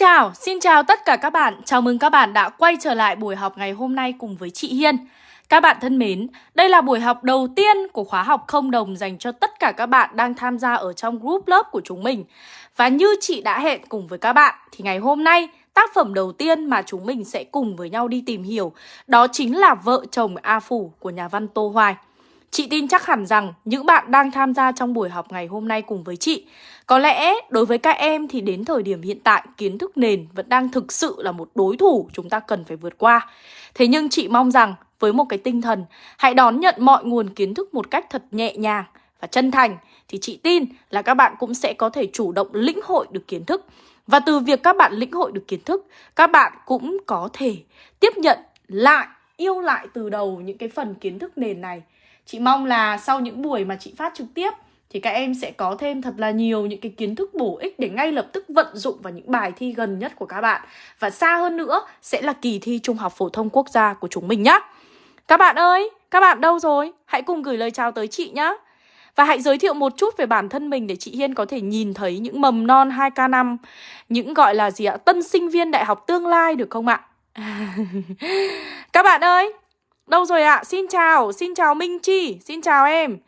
chào, xin chào tất cả các bạn. Chào mừng các bạn đã quay trở lại buổi học ngày hôm nay cùng với chị Hiên. Các bạn thân mến, đây là buổi học đầu tiên của khóa học không đồng dành cho tất cả các bạn đang tham gia ở trong group lớp của chúng mình. Và như chị đã hẹn cùng với các bạn thì ngày hôm nay tác phẩm đầu tiên mà chúng mình sẽ cùng với nhau đi tìm hiểu đó chính là Vợ chồng A Phủ của nhà văn Tô Hoài. Chị tin chắc hẳn rằng những bạn đang tham gia trong buổi học ngày hôm nay cùng với chị Có lẽ đối với các em thì đến thời điểm hiện tại kiến thức nền vẫn đang thực sự là một đối thủ chúng ta cần phải vượt qua. Thế nhưng chị mong rằng với một cái tinh thần hãy đón nhận mọi nguồn kiến thức một cách thật nhẹ nhàng và chân thành Thì chị tin là các bạn cũng sẽ có thể chủ động lĩnh hội được kiến thức. Và từ việc các bạn lĩnh hội được kiến thức Các bạn cũng có thể tiếp nhận lại, yêu lại từ đầu những cái phần kiến thức nền này. Chị mong là sau những buổi mà chị phát trực tiếp thì các em sẽ có thêm thật là nhiều những cái kiến thức bổ ích để ngay lập tức vận dụng vào những bài thi gần nhất của các bạn. Và xa hơn nữa sẽ là kỳ thi Trung học phổ thông quốc gia của chúng mình nhé Các bạn ơi, các bạn đâu rồi? Hãy cùng gửi lời chào tới chị nhé Và hãy giới thiệu một chút về bản thân mình để chị Hiên có thể nhìn thấy những mầm non 2K5, những gọi là gì ạ? Tân sinh viên đại học tương lai được không ạ? các bạn ơi, Đâu rồi ạ? À? Xin chào, xin chào Minh Chi, xin chào em.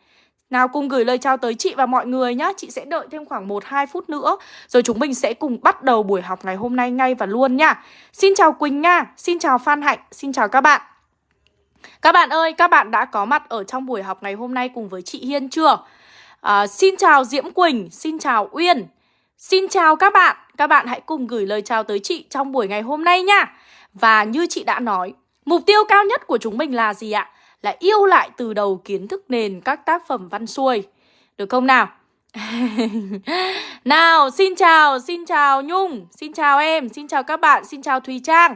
Nào cùng gửi lời chào tới chị và mọi người nhá. Chị sẽ đợi thêm khoảng 1-2 phút nữa. Rồi chúng mình sẽ cùng bắt đầu buổi học ngày hôm nay ngay và luôn nha. Xin chào Quỳnh Nga, xin chào Phan Hạnh, xin chào các bạn. Các bạn ơi, các bạn đã có mặt ở trong buổi học ngày hôm nay cùng với chị Hiên chưa? À, xin chào Diễm Quỳnh, xin chào Uyên. Xin chào các bạn. Các bạn hãy cùng gửi lời chào tới chị trong buổi ngày hôm nay nha. Và như chị đã nói Mục tiêu cao nhất của chúng mình là gì ạ? Là yêu lại từ đầu kiến thức nền các tác phẩm văn xuôi. Được không nào? nào, xin chào, xin chào Nhung, xin chào em, xin chào các bạn, xin chào Thùy Trang.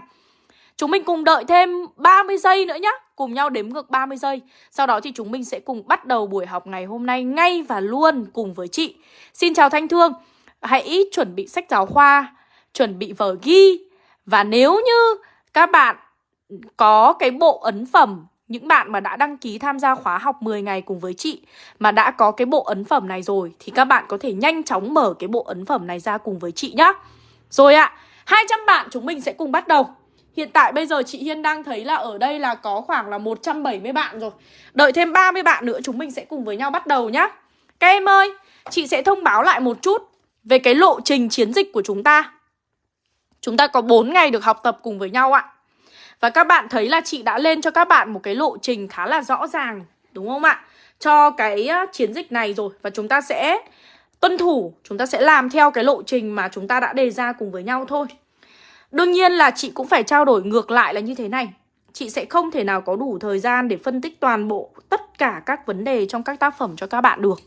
Chúng mình cùng đợi thêm 30 giây nữa nhé Cùng nhau đếm ngược 30 giây Sau đó thì chúng mình sẽ cùng bắt đầu buổi học ngày hôm nay ngay và luôn cùng với chị Xin chào Thanh Thương Hãy chuẩn bị sách giáo khoa Chuẩn bị vở ghi Và nếu như các bạn có cái bộ ấn phẩm những bạn mà đã đăng ký tham gia khóa học 10 ngày cùng với chị mà đã có cái bộ ấn phẩm này rồi thì các bạn có thể nhanh chóng mở cái bộ ấn phẩm này ra cùng với chị nhá. Rồi ạ, à, 200 bạn chúng mình sẽ cùng bắt đầu. Hiện tại bây giờ chị Hiên đang thấy là ở đây là có khoảng là 170 bạn rồi. Đợi thêm 30 bạn nữa chúng mình sẽ cùng với nhau bắt đầu nhá. Các em ơi, chị sẽ thông báo lại một chút về cái lộ trình chiến dịch của chúng ta. Chúng ta có 4 ngày được học tập cùng với nhau ạ. Và các bạn thấy là chị đã lên cho các bạn một cái lộ trình khá là rõ ràng, Đúng không ạ? Cho cái à, chiến dịch này rồi. Và chúng ta sẽ tuân thủ, Chúng ta sẽ làm theo cái lộ trình mà chúng ta đã đề ra cùng với nhau thôi. Đương nhiên là chị cũng phải trao đổi ngược lại là như thế này. Chị sẽ không thể nào có đủ thời gian để phân tích toàn bộ tất cả các vấn đề trong các tác phẩm cho các bạn được.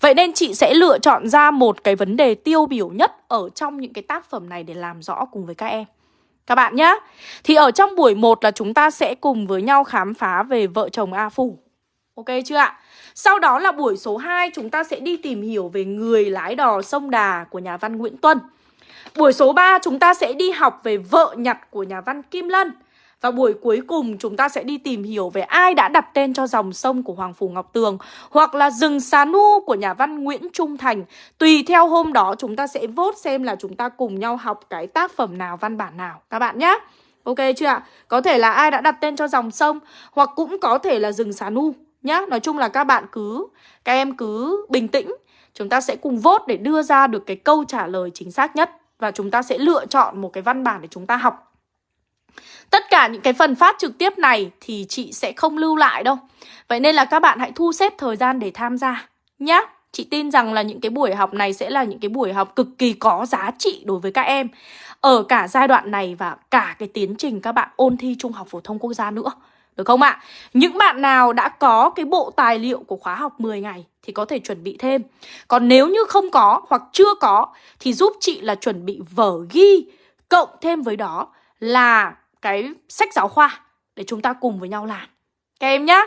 Vậy nên chị sẽ lựa chọn ra một cái vấn đề tiêu biểu nhất ở trong những cái tác phẩm này để làm rõ cùng với các em các bạn nhé Thì ở trong buổi 1 là chúng ta sẽ cùng với nhau khám phá về vợ chồng A Phủ. Ok chưa ạ? Sau đó là buổi số 2 chúng ta sẽ đi tìm hiểu về người lái đò sông Đà của nhà văn Nguyễn Tuân. Buổi số 3 chúng ta sẽ đi học về vợ nhặt của nhà văn Kim Lân và buổi cuối cùng chúng ta sẽ đi tìm hiểu về ai đã đặt tên cho dòng sông của Hoàng Phủ Ngọc Tường Hoặc là rừng Xá nu của nhà văn Nguyễn Trung Thành. Tùy theo hôm đó chúng ta sẽ vote xem là chúng ta cùng nhau học cái tác phẩm nào, văn bản nào. Các bạn nhé Ok chưa ạ? Có thể là ai đã đặt tên cho dòng sông Hoặc cũng có thể là rừng Xá nu nhá. Nói chung là các bạn cứ, các em cứ bình tĩnh. Chúng ta sẽ cùng vote để đưa ra được cái câu trả lời chính xác nhất Và chúng ta sẽ lựa chọn một cái văn bản để chúng ta học. Tất cả những cái phần phát trực tiếp này thì chị sẽ không lưu lại đâu. Vậy nên là các bạn hãy thu xếp thời gian để tham gia nhé Chị tin rằng là những cái buổi học này sẽ là những cái buổi học cực kỳ có giá trị đối với các em. Ở cả giai đoạn này và cả cái tiến trình các bạn ôn thi Trung học Phổ thông Quốc gia nữa. Được không ạ? Những bạn nào đã có cái bộ tài liệu của khóa học 10 ngày thì có thể chuẩn bị thêm. Còn nếu như không có hoặc chưa có thì giúp chị là chuẩn bị vở ghi Cộng thêm với đó là cái sách giáo khoa để chúng ta cùng với nhau làm. Các em nhá.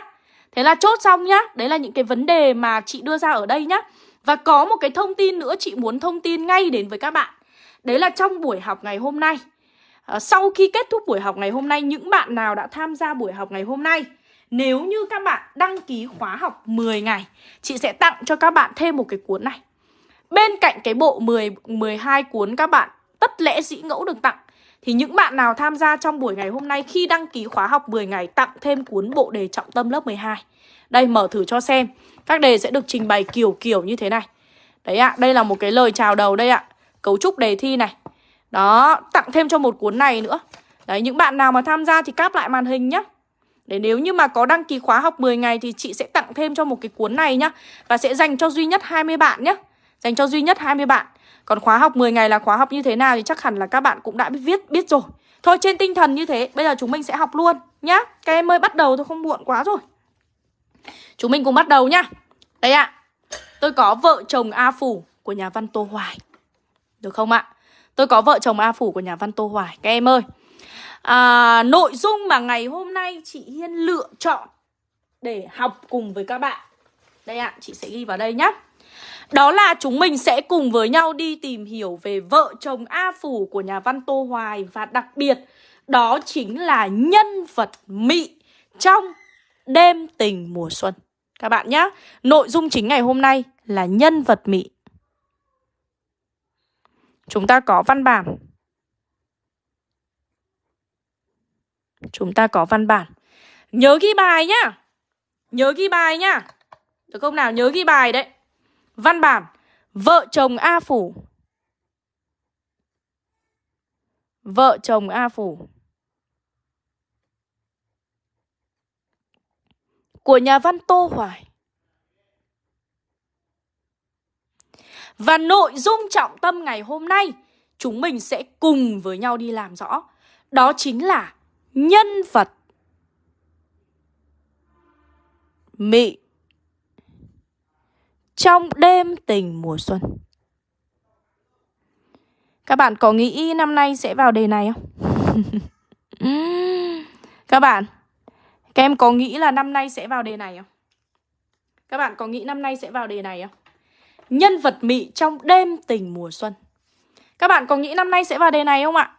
Thế là chốt xong nhá. Đấy là những cái vấn đề mà chị đưa ra ở đây nhá. Và có một cái thông tin nữa chị muốn thông tin ngay đến với các bạn. Đấy là trong buổi học ngày hôm nay. À, Sau khi kết thúc buổi học ngày hôm nay Những bạn nào đã tham gia buổi học ngày hôm nay Nếu như các bạn đăng ký khóa học 10 ngày Chị sẽ tặng cho các bạn thêm một cái cuốn này. Bên cạnh cái bộ 10, 12 cuốn các bạn tất lẽ dĩ ngẫu được tặng. Thì những bạn nào tham gia trong buổi ngày hôm nay Khi đăng ký khóa học 10 ngày Tặng thêm cuốn bộ đề trọng tâm lớp 12 Đây mở thử cho xem. Các đề sẽ được trình bày kiểu kiểu như thế này. Đấy ạ, đây là một cái lời chào đầu đây ạ. Cấu trúc đề thi này. Đó, tặng thêm cho một cuốn này nữa. Đấy, những bạn nào mà tham gia thì cáp lại màn hình nhá. Để nếu như mà có đăng ký khóa học 10 ngày thì chị sẽ tặng thêm cho một cái cuốn này nhá. Và sẽ dành cho duy nhất 20 bạn nhá. Dành cho duy nhất 20 bạn. Còn khóa học 10 ngày là khóa học như thế nào thì chắc hẳn là các bạn cũng đã biết viết biết rồi. Thôi trên tinh thần như thế Bây giờ chúng mình sẽ học luôn nhá. Các em ơi bắt đầu thôi không muộn quá rồi. Chúng mình cùng bắt đầu nhá. Đây ạ. Tôi có vợ chồng A Phủ của nhà văn Tô Hoài. Được không ạ? Tôi có vợ chồng A Phủ của nhà văn Tô Hoài. Các em ơi. À, Nội dung mà ngày hôm nay chị Hiên lựa chọn Để học cùng với các bạn. Đây ạ, chị sẽ ghi vào đây nhé đó là chúng mình sẽ cùng với nhau đi tìm hiểu về vợ chồng A Phủ của nhà văn Tô Hoài Và đặc biệt, đó chính là nhân vật Mị trong đêm tình mùa xuân. Các bạn nhé Nội dung chính ngày hôm nay là nhân vật Mị. Chúng ta có văn bản. Chúng ta có văn bản. Nhớ ghi bài nhá. Nhớ ghi bài nhá. Được không nào? Nhớ ghi bài đấy. Văn bản. Vợ chồng A Phủ. Vợ chồng A Phủ. Của nhà văn Tô Hoài. Và nội dung trọng tâm ngày hôm nay, Chúng mình sẽ cùng với nhau đi làm rõ. Đó chính là nhân vật. Mị trong đêm tình mùa xuân. Các bạn có nghĩ năm nay sẽ vào đề này không? các bạn, các em có nghĩ là năm nay sẽ vào đề này không? Các bạn có nghĩ năm nay sẽ vào đề này không? Nhân vật mị trong đêm tình mùa xuân. Các bạn có nghĩ năm nay sẽ vào đề này không ạ?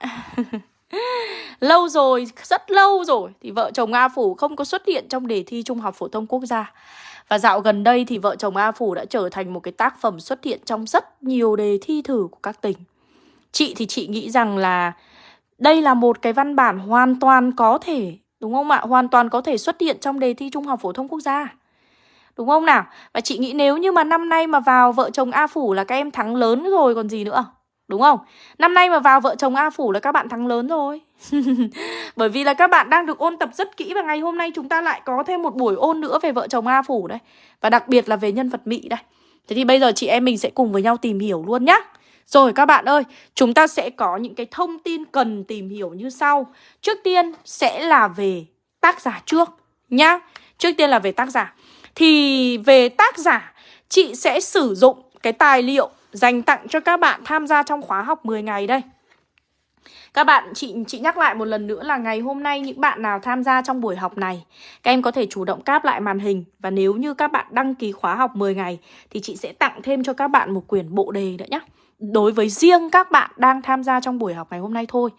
lâu rồi, rất lâu rồi thì vợ chồng A Phủ không có xuất hiện trong đề thi Trung học phổ thông quốc gia. Và dạo gần đây thì vợ chồng A Phủ đã trở thành một cái tác phẩm xuất hiện trong rất nhiều đề thi thử của các tỉnh. Chị thì chị nghĩ rằng là đây là một cái văn bản hoàn toàn có thể, đúng không ạ? Hoàn toàn có thể xuất hiện trong đề thi Trung học phổ thông quốc gia. Đúng không nào? Và chị nghĩ nếu như mà năm nay mà vào vợ chồng A Phủ là các em thắng lớn rồi còn gì nữa. Đúng không? Năm nay mà vào vợ chồng A Phủ là các bạn thắng lớn rồi. Bởi vì là các bạn đang được ôn tập rất kỹ Và ngày hôm nay chúng ta lại có thêm một buổi ôn nữa về vợ chồng A Phủ đây. Và đặc biệt là về nhân vật Mỹ đây. Thế thì bây giờ chị em mình sẽ cùng với nhau tìm hiểu luôn nhá. Rồi các bạn ơi, Chúng ta sẽ có những cái thông tin cần tìm hiểu như sau. Trước tiên sẽ là về tác giả trước nhá. Trước tiên là về tác giả. Thì về tác giả, Chị sẽ sử dụng cái tài liệu dành tặng cho các bạn tham gia trong khóa học 10 ngày đây. Các bạn, chị chị nhắc lại một lần nữa là ngày hôm nay những bạn nào tham gia trong buổi học này Các em có thể chủ động cáp lại màn hình Và nếu như các bạn đăng ký khóa học 10 ngày Thì chị sẽ tặng thêm cho các bạn một quyển bộ đề nữa nhé Đối với riêng các bạn đang tham gia trong buổi học ngày hôm nay thôi.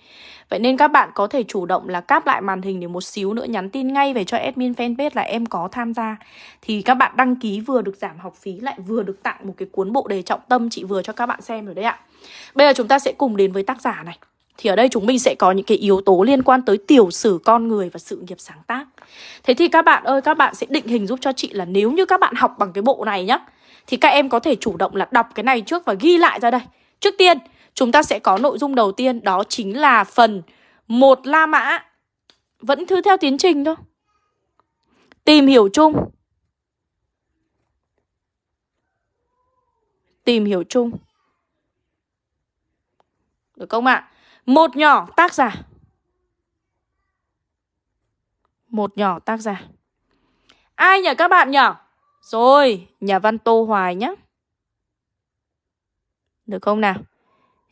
Vậy nên các bạn có thể chủ động là cáp lại màn hình để một xíu nữa nhắn tin ngay về cho admin fanpage là em có tham gia. Thì các bạn đăng ký vừa được giảm học phí lại vừa được tặng một cái cuốn bộ đề trọng tâm chị vừa cho các bạn xem rồi đấy ạ. Bây giờ chúng ta sẽ cùng đến với tác giả này. Thì ở đây chúng mình sẽ có những cái yếu tố liên quan tới tiểu sử con người và sự nghiệp sáng tác. Thế thì các bạn ơi, các bạn sẽ định hình giúp cho chị là nếu như các bạn học bằng cái bộ này nhá thì các em có thể chủ động là đọc cái này trước và ghi lại ra đây Trước tiên, chúng ta sẽ có nội dung đầu tiên đó chính là phần một La Mã Vẫn thư theo tiến trình thôi Tìm hiểu chung Tìm hiểu chung Được không ạ? À? Một nhỏ tác giả Một nhỏ tác giả Ai nhỉ các bạn nhỉ? Rồi, nhà văn Tô Hoài nhé Được không nào?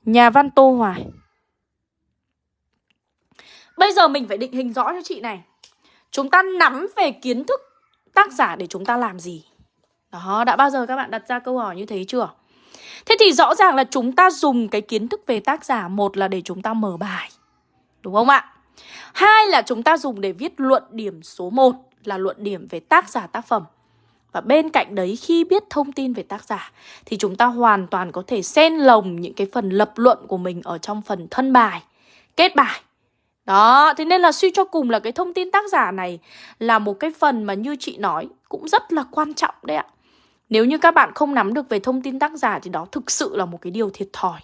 Nhà văn Tô Hoài Bây giờ mình phải định hình rõ cho chị này Chúng ta nắm về kiến thức tác giả để chúng ta làm gì Đó, đã bao giờ các bạn đặt ra câu hỏi như thế chưa? Thế thì rõ ràng là chúng ta dùng cái kiến thức về tác giả Một là để chúng ta mở bài Đúng không ạ? Hai là chúng ta dùng để viết luận điểm số 1 Là luận điểm về tác giả tác phẩm và bên cạnh đấy khi biết thông tin về tác giả Thì chúng ta hoàn toàn có thể xen lồng những cái phần lập luận của mình Ở trong phần thân bài, kết bài đó, thế nên là suy cho cùng là cái thông tin tác giả này là một cái phần mà như chị nói cũng rất là quan trọng đấy ạ. Nếu như các bạn không nắm được về thông tin tác giả thì đó thực sự là một cái điều thiệt thòi.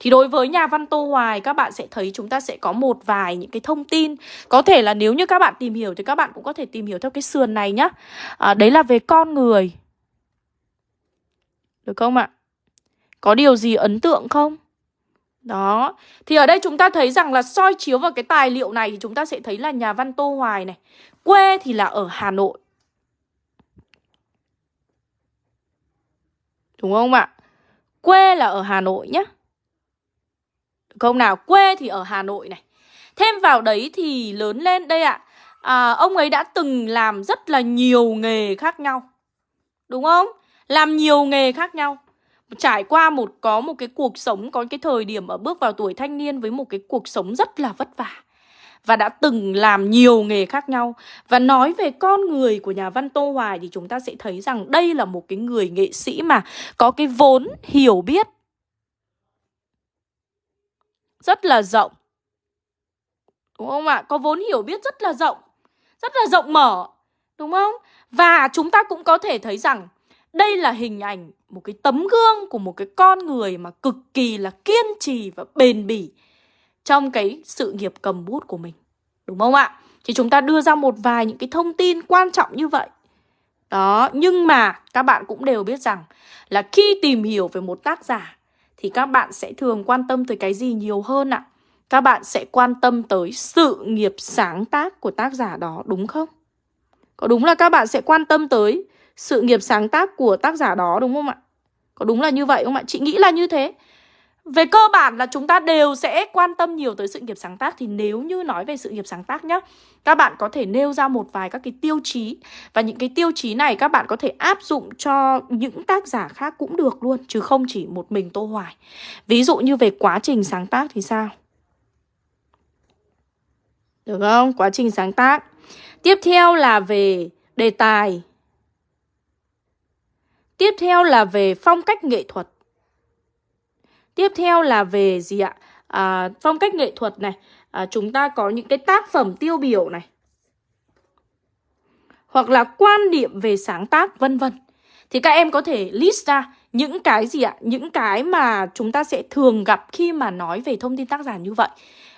Thì đối với nhà văn Tô Hoài các bạn sẽ thấy chúng ta sẽ có một vài những cái thông tin Có thể là nếu như các bạn tìm hiểu thì các bạn cũng có thể tìm hiểu theo cái sườn này nhá à, Đấy là về con người Được không ạ? Có điều gì ấn tượng không? Đó, thì ở đây chúng ta thấy rằng là soi chiếu vào cái tài liệu này thì chúng ta sẽ thấy là nhà văn Tô Hoài này Quê thì là ở Hà Nội Đúng không ạ? Quê là ở Hà Nội nhé không nào? Quê thì ở Hà Nội này. Thêm vào đấy thì lớn lên đây ạ. À, Ông ấy đã từng làm rất là nhiều nghề khác nhau. Đúng không? Làm nhiều nghề khác nhau. Trải qua một có một cái cuộc sống có cái thời điểm ở bước vào tuổi thanh niên với một cái cuộc sống rất là vất vả. Và đã từng làm nhiều nghề khác nhau. Và nói về con người của nhà văn Tô Hoài thì chúng ta sẽ thấy rằng đây là một cái người nghệ sĩ mà có cái vốn hiểu biết rất là rộng đúng không ạ có vốn hiểu biết rất là rộng rất là rộng mở đúng không và chúng ta cũng có thể thấy rằng đây là hình ảnh một cái tấm gương của một cái con người mà cực kỳ là kiên trì và bền bỉ trong cái sự nghiệp cầm bút của mình. Đúng không ạ? Thì chúng ta đưa ra một vài những cái thông tin quan trọng như vậy. Đó, nhưng mà các bạn cũng đều biết rằng là khi tìm hiểu về một tác giả thì các bạn sẽ thường quan tâm tới cái gì nhiều hơn ạ? Các bạn sẽ quan tâm tới sự nghiệp sáng tác của tác giả đó, đúng không? Có đúng là các bạn sẽ quan tâm tới sự nghiệp sáng tác của tác giả đó, đúng không ạ? Có đúng là như vậy không ạ? Chị nghĩ là như thế. Về cơ bản là chúng ta đều sẽ quan tâm nhiều tới sự nghiệp sáng tác, Thì nếu như nói về sự nghiệp sáng tác nhá, Các bạn có thể nêu ra một vài các cái tiêu chí, Và những cái tiêu chí này các bạn có thể áp dụng cho những tác giả khác cũng được luôn, Chứ không chỉ một mình Tô Hoài Ví dụ như về quá trình sáng tác thì sao? Được không? Quá trình sáng tác Tiếp theo là về đề tài Tiếp theo là về phong cách nghệ thuật. Tiếp theo là về gì ạ? À, phong cách nghệ thuật này. À, chúng ta có những cái tác phẩm tiêu biểu này. Hoặc là quan điểm về sáng tác vân vân. Thì các em có thể list ra những cái gì ạ? Những cái mà chúng ta sẽ thường gặp khi mà nói về thông tin tác giả như vậy.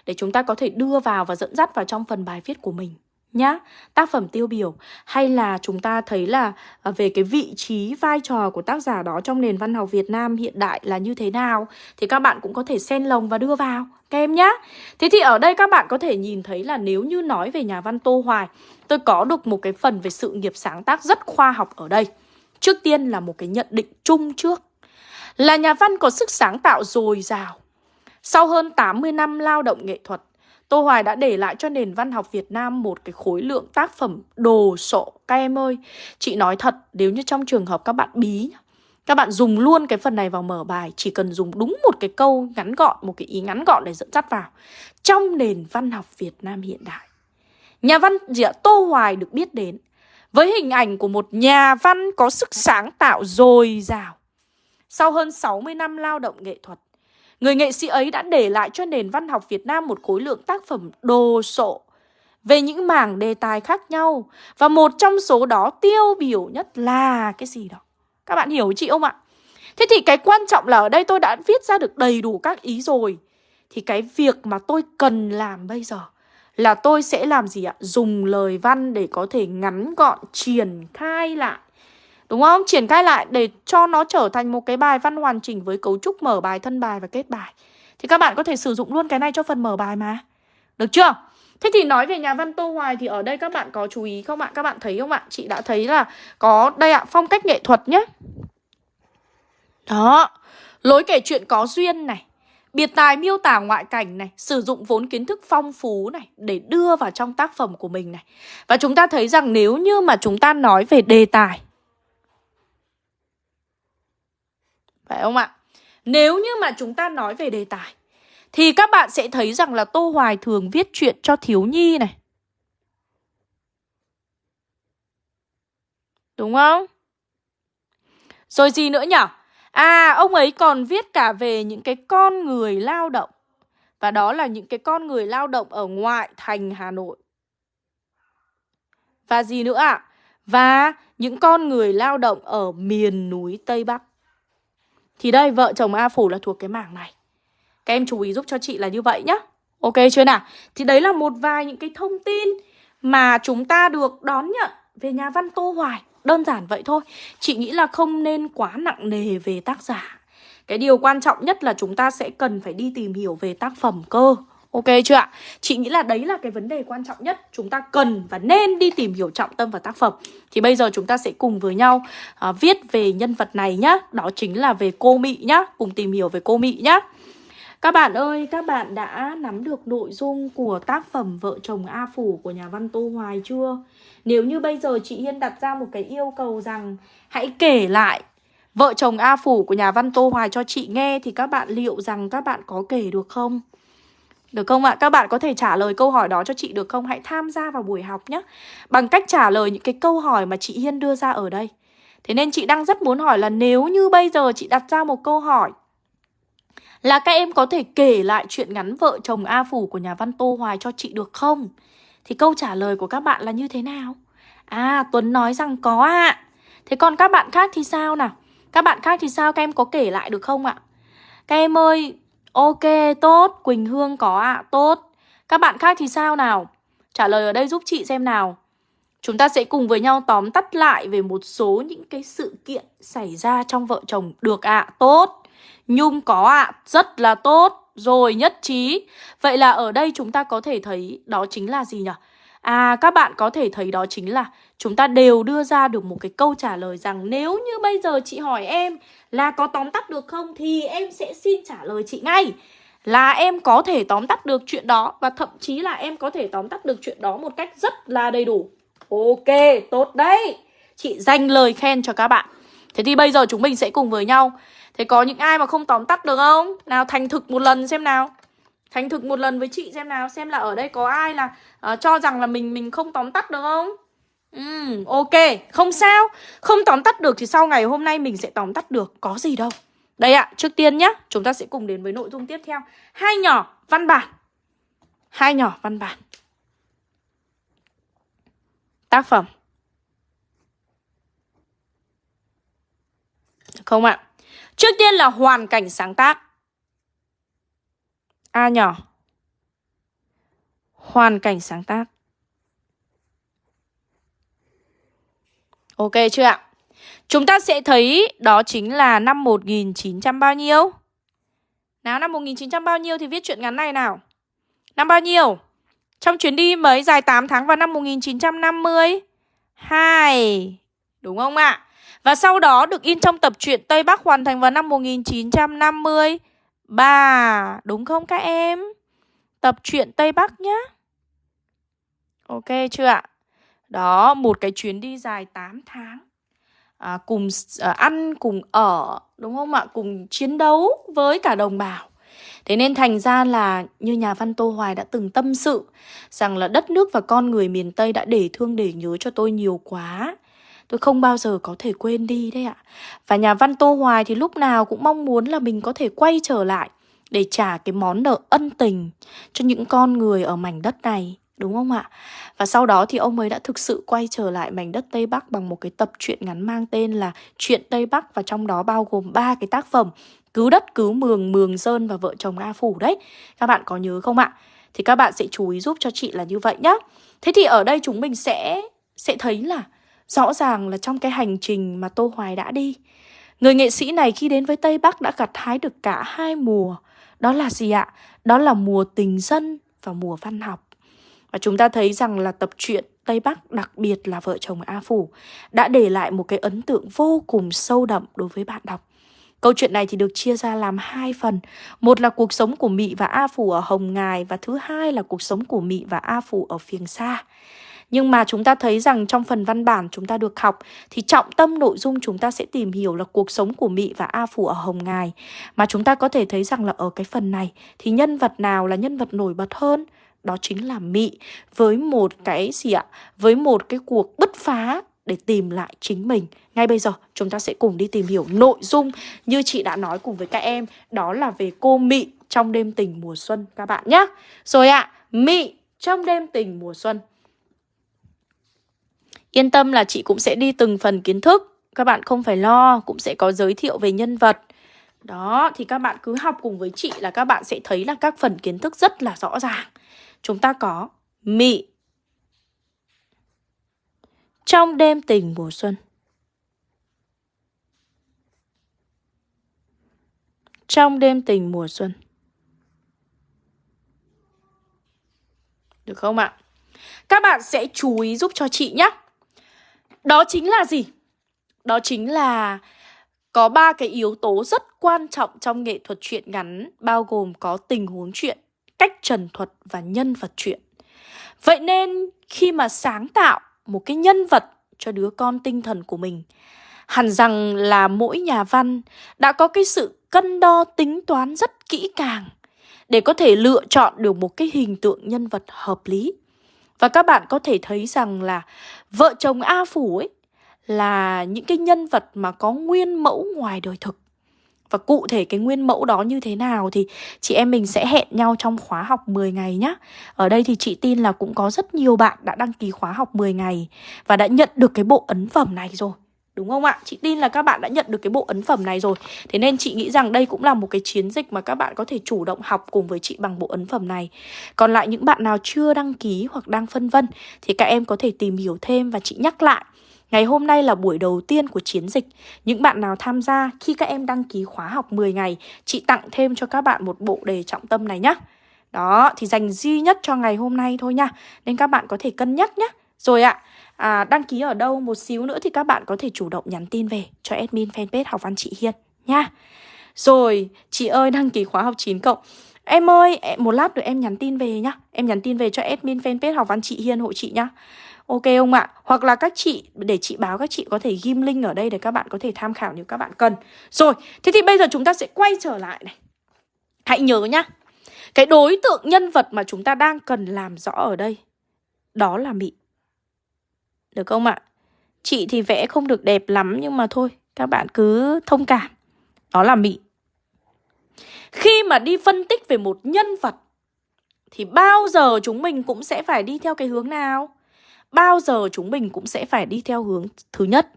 Để chúng ta có thể đưa vào và dẫn dắt vào trong phần bài viết của mình nhá. Tác phẩm tiêu biểu, hay là chúng ta thấy là à, về cái vị trí, vai trò của tác giả đó trong nền văn học Việt Nam hiện đại là như thế nào, thì các bạn cũng có thể xen lồng và đưa vào, các em nhá. Thế thì ở đây các bạn có thể nhìn thấy là nếu như nói về nhà văn Tô Hoài, tôi có được một cái phần về sự nghiệp sáng tác rất khoa học ở đây. Trước tiên là một cái nhận định chung trước. Là nhà văn có sức sáng tạo dồi dào. Sau hơn 80 năm lao động nghệ thuật Tô Hoài đã để lại cho nền văn học Việt Nam một cái khối lượng tác phẩm đồ sộ Các em ơi, chị nói thật nếu như trong trường hợp các bạn bí Các bạn dùng luôn cái phần này vào mở bài Chỉ cần dùng đúng một cái câu ngắn gọn, một cái ý ngắn gọn để dẫn dắt vào Trong nền văn học Việt Nam hiện đại Nhà văn gì ạ? Tô Hoài được biết đến với hình ảnh của một nhà văn có sức sáng tạo dồi dào. Sau hơn 60 năm lao động nghệ thuật, Người nghệ sĩ ấy đã để lại cho nền văn học Việt Nam một khối lượng tác phẩm đồ sộ về những mảng đề tài khác nhau. Và một trong số đó tiêu biểu nhất là cái gì đó. Các bạn hiểu chị không ạ? Thế thì cái quan trọng là ở đây tôi đã viết ra được đầy đủ các ý rồi. Thì cái việc mà tôi cần làm bây giờ là tôi sẽ làm gì ạ? Dùng lời văn để có thể ngắn gọn, triển khai lại Đúng không? Triển khai lại để cho nó trở thành một cái bài văn hoàn chỉnh với cấu trúc mở bài, thân bài và kết bài. Thì các bạn có thể sử dụng luôn cái này cho phần mở bài mà. Được chưa? Thế thì nói về nhà văn Tô Hoài thì ở đây các bạn có chú ý không ạ? Các bạn thấy không ạ? Chị đã thấy là có đây ạ, phong cách nghệ thuật nhé. Đó, lối kể chuyện có duyên này. Biệt tài miêu tả ngoại cảnh này, sử dụng vốn kiến thức phong phú này để đưa vào trong tác phẩm của mình này. Và chúng ta thấy rằng nếu như mà chúng ta nói về đề tài Phải không ạ? Nếu như mà chúng ta nói về đề tài Thì các bạn sẽ thấy rằng là Tô Hoài thường viết chuyện cho thiếu nhi này Đúng không? Rồi gì nữa nhỉ? À, ông ấy còn viết cả về những cái con người lao động. Và đó là những cái con người lao động ở ngoại thành Hà Nội. Và gì nữa ạ? À? Và những con người lao động ở miền núi Tây Bắc. Thì đây, vợ chồng A Phủ là thuộc cái mảng này. Các em chú ý giúp cho chị là như vậy nhá. Ok chưa nào? Thì đấy là một vài những cái thông tin mà chúng ta được đón nhận về nhà văn Tô Hoài. Đơn giản vậy thôi. Chị nghĩ là không nên quá nặng nề về tác giả. Cái điều quan trọng nhất là chúng ta sẽ cần phải đi tìm hiểu về tác phẩm cơ. Ok chưa ạ? Chị nghĩ là đấy là cái vấn đề quan trọng nhất Chúng ta cần và nên đi tìm hiểu trọng tâm và tác phẩm Thì bây giờ chúng ta sẽ cùng với nhau à, viết về nhân vật này nhá Đó chính là về cô Mị nhá Cùng tìm hiểu về cô Mị nhá các bạn ơi, các bạn đã nắm được nội dung của tác phẩm Vợ chồng A Phủ của nhà văn Tô Hoài chưa? Nếu như bây giờ chị Hiên đặt ra một cái yêu cầu rằng hãy kể lại Vợ chồng A Phủ của nhà văn Tô Hoài cho chị nghe thì các bạn liệu rằng các bạn có kể được không? Được không ạ? Các bạn có thể trả lời câu hỏi đó cho chị được không? Hãy tham gia vào buổi học nhé Bằng cách trả lời những cái câu hỏi mà chị Hiên đưa ra ở đây Thế nên chị đang rất muốn hỏi là nếu như bây giờ chị đặt ra một câu hỏi là các em có thể kể lại chuyện ngắn vợ chồng A Phủ của nhà văn Tô Hoài cho chị được không? Thì câu trả lời của các bạn là như thế nào? À, Tuấn nói rằng có ạ. À. Thế còn các bạn khác thì sao nào? Các bạn khác thì sao? Các em có kể lại được không ạ? Các em ơi, ok, tốt. Quỳnh Hương có ạ, à, tốt. Các bạn khác thì sao nào? Trả lời ở đây giúp chị xem nào. Chúng ta sẽ cùng với nhau tóm tắt lại về một số những cái sự kiện xảy ra trong vợ chồng được ạ, à, tốt. Nhung có ạ, à, rất là tốt. Rồi nhất trí. Vậy là ở đây chúng ta có thể thấy đó chính là gì nhỉ? À các bạn có thể thấy đó chính là chúng ta đều đưa ra được một cái câu trả lời rằng nếu như bây giờ chị hỏi em là có tóm tắt được không thì em sẽ xin trả lời chị ngay là em có thể tóm tắt được chuyện đó và thậm chí là em có thể tóm tắt được chuyện đó một cách rất là đầy đủ. Ok, tốt đấy. Chị dành lời khen cho các bạn. Thế thì bây giờ chúng mình sẽ cùng với nhau Thế có những ai mà không tóm tắt được không? Nào thành thực một lần xem nào Thành thực một lần với chị xem nào Xem là ở đây có ai là uh, cho rằng là mình mình không tóm tắt được không? Ừ, ok, không sao. Không tóm tắt được thì sau ngày hôm nay mình sẽ tóm tắt được. Có gì đâu. Đây ạ, trước tiên nhá. Chúng ta sẽ cùng đến với nội dung tiếp theo. Hai nhỏ văn bản. Hai nhỏ văn bản. Tác phẩm. Không ạ. Trước tiên là hoàn cảnh sáng tác. A nhỏ. Hoàn cảnh sáng tác. Ok chưa ạ? Chúng ta sẽ thấy đó chính là năm 1900 bao nhiêu? Nào, năm 1900 bao nhiêu thì viết chuyện ngắn này nào. Năm bao nhiêu? Trong chuyến đi mới dài 8 tháng vào năm 1950 2 Đúng không ạ? Và sau đó được in trong tập truyện Tây Bắc hoàn thành vào năm bà Đúng không các em? Tập truyện Tây Bắc nhá. Ok chưa ạ? Đó, một cái chuyến đi dài 8 tháng. À, cùng à, ăn, cùng ở, đúng không ạ? Cùng chiến đấu với cả đồng bào. Thế nên thành ra là như nhà văn Tô Hoài đã từng tâm sự rằng là đất nước và con người miền Tây đã để thương để nhớ cho tôi nhiều quá. Tôi không bao giờ có thể quên đi đấy ạ Và nhà văn Tô Hoài thì lúc nào cũng mong muốn là mình có thể quay trở lại Để trả cái món nợ ân tình cho những con người ở mảnh đất này Đúng không ạ? Và sau đó thì ông ấy đã thực sự quay trở lại mảnh đất Tây Bắc bằng một cái tập truyện ngắn mang tên là Chuyện Tây Bắc và trong đó bao gồm ba cái tác phẩm Cứu đất, cứu mường, mường sơn và vợ chồng A Phủ đấy. Các bạn có nhớ không ạ? Thì các bạn sẽ chú ý giúp cho chị là như vậy nhá. Thế thì ở đây chúng mình sẽ sẽ thấy là Rõ ràng là trong cái hành trình mà Tô Hoài đã đi. Người nghệ sĩ này khi đến với Tây Bắc đã gặt hái được cả hai mùa. Đó là gì ạ? Đó là mùa tình dân và mùa văn học. Và chúng ta thấy rằng là tập truyện Tây Bắc, đặc biệt là vợ chồng A Phủ, Đã để lại một cái ấn tượng vô cùng sâu đậm đối với bạn đọc. Câu chuyện này thì được chia ra làm hai phần. Một là cuộc sống của Mị và A Phủ ở Hồng Ngài Và thứ hai là cuộc sống của Mị và A Phủ ở phiền Sa nhưng mà chúng ta thấy rằng trong phần văn bản chúng ta được học thì trọng tâm nội dung chúng ta sẽ tìm hiểu là cuộc sống của Mị và A Phủ ở Hồng Ngài. Mà chúng ta có thể thấy rằng là ở cái phần này thì nhân vật nào là nhân vật nổi bật hơn? Đó chính là Mị với một cái gì ạ? Với một cái cuộc bứt phá để tìm lại chính mình. Ngay bây giờ chúng ta sẽ cùng đi tìm hiểu nội dung như chị đã nói cùng với các em, đó là về cô Mị trong đêm tình mùa xuân các bạn nhé. Rồi ạ, à, Mị trong đêm tình mùa xuân. Yên tâm là chị cũng sẽ đi từng phần kiến thức, các bạn không phải lo, cũng sẽ có giới thiệu về nhân vật. Đó, thì các bạn cứ học cùng với chị là các bạn sẽ thấy là các phần kiến thức rất là rõ ràng. Chúng ta có Mị trong đêm tình mùa xuân. Trong đêm tình mùa xuân. Được không ạ? Các bạn sẽ chú ý giúp cho chị nhé. Đó chính là gì? Đó chính là có ba cái yếu tố rất quan trọng trong nghệ thuật truyện ngắn bao gồm có tình huống truyện, cách trần thuật và nhân vật truyện. Vậy nên khi mà sáng tạo một cái nhân vật cho đứa con tinh thần của mình. Hẳn rằng là mỗi nhà văn đã có cái sự cân đo tính toán rất kỹ càng để có thể lựa chọn được một cái hình tượng nhân vật hợp lý. Và các bạn có thể thấy rằng là vợ chồng A Phủ ấy là những cái nhân vật mà có nguyên mẫu ngoài đời thực. Và cụ thể cái nguyên mẫu đó như thế nào thì chị em mình sẽ hẹn nhau trong khóa học 10 ngày nhé. Ở đây thì chị tin là cũng có rất nhiều bạn đã đăng ký khóa học 10 ngày và đã nhận được cái bộ ấn phẩm này rồi. Đúng không ạ? Chị tin là các bạn đã nhận được cái bộ ấn phẩm này rồi Thế nên chị nghĩ rằng đây cũng là một cái chiến dịch mà các bạn có thể chủ động học cùng với chị bằng bộ ấn phẩm này Còn lại những bạn nào chưa đăng ký hoặc đang phân vân Thì các em có thể tìm hiểu thêm và chị nhắc lại Ngày hôm nay là buổi đầu tiên của chiến dịch. Những bạn nào tham gia khi các em đăng ký khóa học 10 ngày, chị tặng thêm cho các bạn một bộ đề trọng tâm này nhé. Đó, thì dành duy nhất cho ngày hôm nay thôi nha. Nên các bạn có thể cân nhắc nhé. Rồi ạ, à, À, đăng ký ở đâu một xíu nữa thì các bạn có thể chủ động nhắn tin về cho admin fanpage học văn chị Hiên nha. Rồi, chị ơi đăng ký khóa học 9 cộng. Em ơi, e, một lát nữa em nhắn tin về nhá. Em nhắn tin về cho admin fanpage học văn chị Hiên hộ chị nhá. Ok không ạ? Hoặc là các chị, để chị báo các chị có thể ghim link ở đây để các bạn có thể tham khảo nếu các bạn cần. Rồi, thế thì bây giờ chúng ta sẽ quay trở lại này. Hãy nhớ nhá. Cái đối tượng nhân vật mà chúng ta đang cần làm rõ ở đây, đó là Mỹ. Được không ạ? Chị thì vẽ không được đẹp lắm nhưng mà thôi, các bạn cứ thông cảm. Đó là Mị. Khi mà đi phân tích về một nhân vật thì bao giờ chúng mình cũng sẽ phải đi theo cái hướng nào? bao giờ chúng mình cũng sẽ phải đi theo hướng thứ nhất.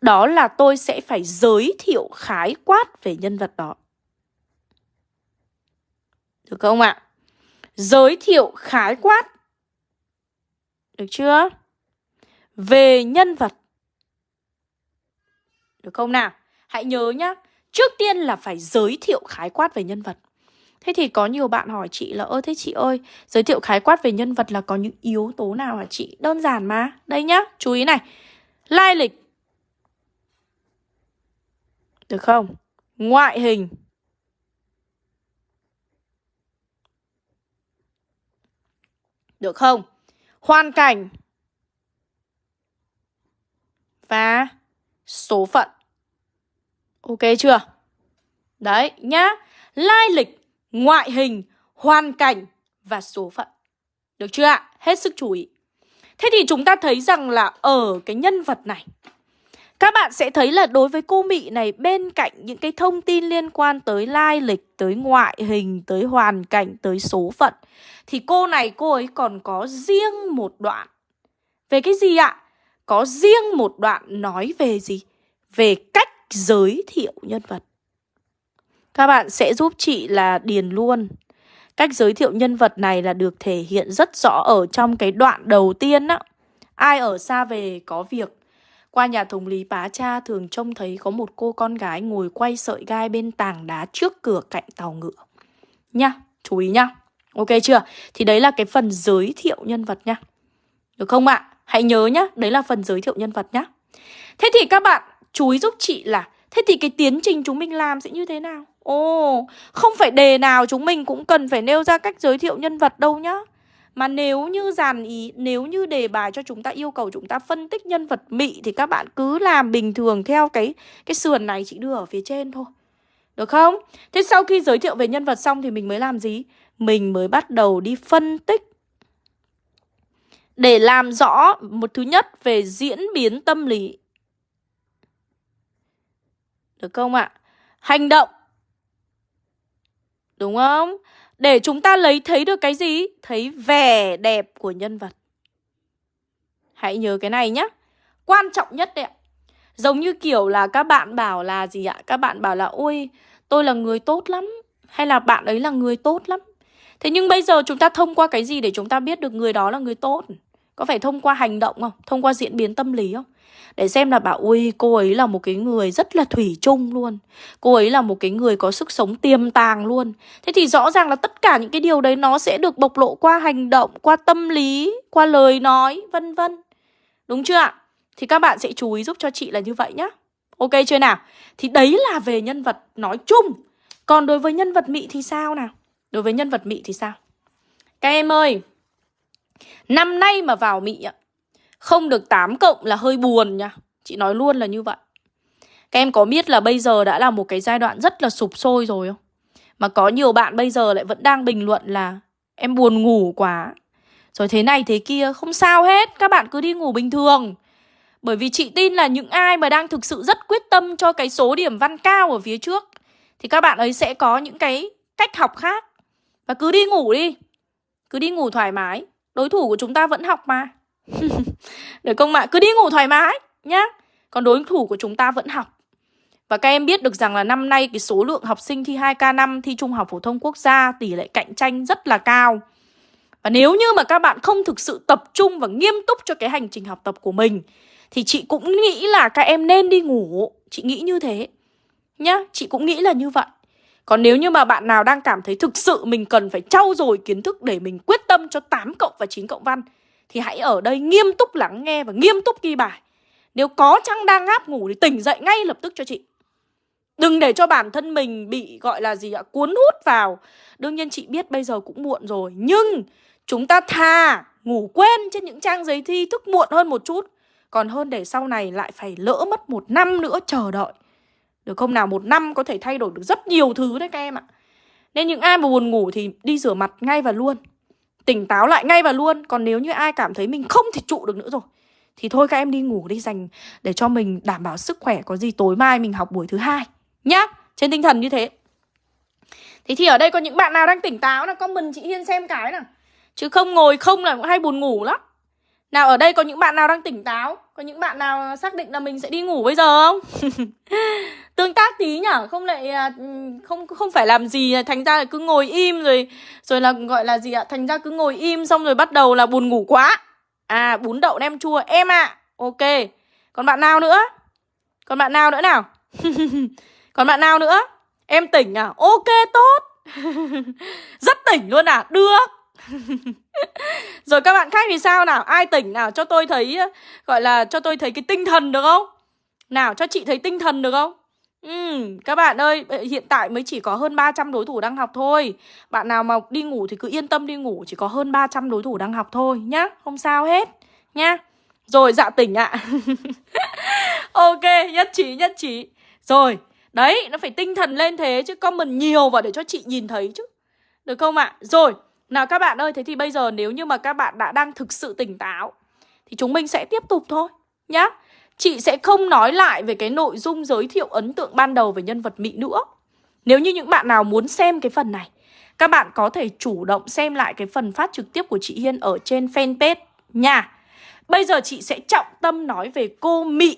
Đó là tôi sẽ phải giới thiệu khái quát về nhân vật đó. Được không ạ? Giới thiệu khái quát. Được chưa? Về nhân vật. Được không nào? Hãy nhớ nhá. Trước tiên là phải giới thiệu khái quát về nhân vật. Thế thì có nhiều bạn hỏi chị là, Ơ, thế chị ơi, Giới thiệu khái quát về nhân vật là có những yếu tố nào hả chị Đơn giản mà Đây nhá, chú ý này Lai lịch Được không Ngoại hình Được không Hoàn cảnh và số phận Ok chưa Đấy nhá Lai lịch ngoại hình, hoàn cảnh và số phận. Được chưa ạ? Hết sức chú ý. Thế thì chúng ta thấy rằng là ở cái nhân vật này các bạn sẽ thấy là đối với cô Mị này bên cạnh những cái thông tin liên quan tới lai lịch, tới ngoại hình, tới hoàn cảnh, tới số phận thì cô này cô ấy còn có riêng một đoạn. Về cái gì ạ? Có riêng một đoạn nói về gì? Về cách giới thiệu nhân vật. Các bạn sẽ giúp chị là điền luôn Cách giới thiệu nhân vật này là được thể hiện rất rõ ở trong cái đoạn đầu tiên á Ai ở xa về có việc Qua nhà thống lý bá cha thường trông thấy có một cô con gái ngồi quay sợi gai bên tảng đá trước cửa cạnh tàu ngựa Nha, chú ý nha Ok chưa? Thì đấy là cái phần giới thiệu nhân vật nha Được không ạ? Hãy nhớ nhá, đấy là phần giới thiệu nhân vật nhá Thế thì các bạn chú ý giúp chị là Thế thì cái tiến trình chúng mình làm sẽ như thế nào? Ồ, không phải đề nào chúng mình cũng cần phải nêu ra cách giới thiệu nhân vật đâu nhá. Mà nếu như dàn ý, nếu như đề bài cho chúng ta yêu cầu chúng ta phân tích nhân vật mị thì các bạn cứ làm bình thường theo cái cái sườn này chị đưa ở phía trên thôi. Được không? Thế sau khi giới thiệu về nhân vật xong thì mình mới làm gì? Mình mới bắt đầu đi phân tích để làm rõ một thứ nhất về diễn biến tâm lý. Được không ạ? Hành động. Đúng không? Để chúng ta lấy thấy được cái gì? Thấy vẻ đẹp của nhân vật. Hãy nhớ cái này nhé. Quan trọng nhất đấy ạ. Giống như kiểu là các bạn bảo là gì ạ? Các bạn bảo là, ôi, tôi là người tốt lắm. Hay là, bạn ấy là người tốt lắm. Thế nhưng bây giờ chúng ta thông qua cái gì để chúng ta biết được người đó là người tốt? Có phải thông qua hành động không? Thông qua diễn biến tâm lý không? Để xem là bảo ui cô ấy là một cái người rất là thủy chung luôn Cô ấy là một cái người có sức sống tiềm tàng luôn Thế thì rõ ràng là tất cả những cái điều đấy nó sẽ được bộc lộ qua hành động, qua tâm lý, qua lời nói, vân vân Đúng chưa ạ? Thì các bạn sẽ chú ý giúp cho chị là như vậy nhá Ok chưa nào? Thì đấy là về nhân vật nói chung Còn đối với nhân vật mị thì sao nào? Đối với nhân vật mị thì sao? Các em ơi Năm nay mà vào mỹ ạ Không được 8 cộng là hơi buồn nha. Chị nói luôn là như vậy. Các em có biết là bây giờ đã là một cái giai đoạn rất là sụp sôi rồi không? Mà có nhiều bạn bây giờ lại vẫn đang bình luận là Em buồn ngủ quá. Rồi thế này thế kia, Không sao hết, Các bạn cứ đi ngủ bình thường. Bởi vì chị tin là những ai mà đang thực sự rất quyết tâm cho cái số điểm văn cao ở phía trước, Thì các bạn ấy sẽ có những cái cách học khác. Và cứ đi ngủ đi, Cứ đi ngủ thoải mái. Đối thủ của chúng ta vẫn học mà. Được không ạ? Cứ đi ngủ thoải mái nhá. Còn đối thủ của chúng ta vẫn học. Và các em biết được rằng là năm nay cái số lượng học sinh thi 2K5 thi Trung học Phổ thông Quốc gia tỷ lệ cạnh tranh rất là cao. Và nếu như mà các bạn không thực sự tập trung và nghiêm túc cho cái hành trình học tập của mình Thì chị cũng nghĩ là các em nên đi ngủ. Chị nghĩ như thế Nhá, chị cũng nghĩ là như vậy còn nếu như mà bạn nào đang cảm thấy thực sự mình cần phải trau dồi kiến thức để mình quyết tâm cho 8 cộng và 9 cộng văn thì hãy ở đây nghiêm túc lắng nghe và nghiêm túc ghi bài. Nếu có chăng đang ngáp ngủ thì tỉnh dậy ngay lập tức cho chị. Đừng để cho bản thân mình bị gọi là gì ạ cuốn hút vào. Đương nhiên chị biết bây giờ cũng muộn rồi, nhưng chúng ta thà ngủ quên trên những trang giấy thi thức muộn hơn một chút, còn hơn để sau này lại phải lỡ mất một năm nữa chờ đợi. Được không nào? Một năm có thể thay đổi được rất nhiều thứ đấy các em ạ. Nên những ai mà buồn ngủ thì đi rửa mặt ngay và luôn. Tỉnh táo lại ngay và luôn. Còn nếu như ai cảm thấy mình không thể trụ được nữa rồi, thì thôi các em đi ngủ đi dành để cho mình đảm bảo sức khỏe có gì tối mai mình học buổi thứ hai, nhá. Trên tinh thần như thế. Thế thì ở đây có những bạn nào đang tỉnh táo là comment chị Hiên xem cái nào. Chứ không ngồi không là cũng hay buồn ngủ lắm. Nào, ở đây có những bạn nào đang tỉnh táo Có những bạn nào xác định là mình sẽ đi ngủ bây giờ không Tương tác tí nhở Không lại à, không không phải làm gì à, Thành ra là cứ ngồi im rồi Rồi là gọi là gì ạ? Thành ra cứ ngồi im xong rồi bắt đầu là buồn ngủ quá. À bún đậu nem chua. Em ạ à. Ok. Còn bạn nào nữa? Còn bạn nào nữa nào? Còn bạn nào nữa? Em tỉnh à? Ok, tốt. Rất tỉnh luôn à? Được. Rồi các bạn khác thì sao nào? Ai tỉnh nào? Cho tôi thấy à, gọi là cho tôi thấy cái tinh thần được không? Nào, cho chị thấy tinh thần được không? Ừ, các bạn ơi, hiện tại mới chỉ có hơn 300 đối thủ đang học thôi Bạn nào mà đi ngủ thì cứ yên tâm đi ngủ Chỉ có hơn 300 đối thủ đang học thôi nhá Không sao hết nhá Rồi dạ tỉnh ạ à. Ok, nhất trí, nhất trí Rồi, đấy, nó phải tinh thần lên thế Chứ comment nhiều vào để cho chị nhìn thấy chứ Được không ạ? À? Rồi nào các bạn ơi, thế thì bây giờ nếu như mà các bạn đã đang thực sự tỉnh táo Thì chúng mình sẽ tiếp tục thôi nhá Chị sẽ không nói lại về cái nội dung giới thiệu ấn tượng ban đầu về nhân vật Mỹ nữa Nếu như những bạn nào muốn xem cái phần này, Các bạn có thể chủ động xem lại cái phần phát trực tiếp của chị Hiên ở trên fanpage nha Bây giờ chị sẽ trọng tâm nói về cô Mị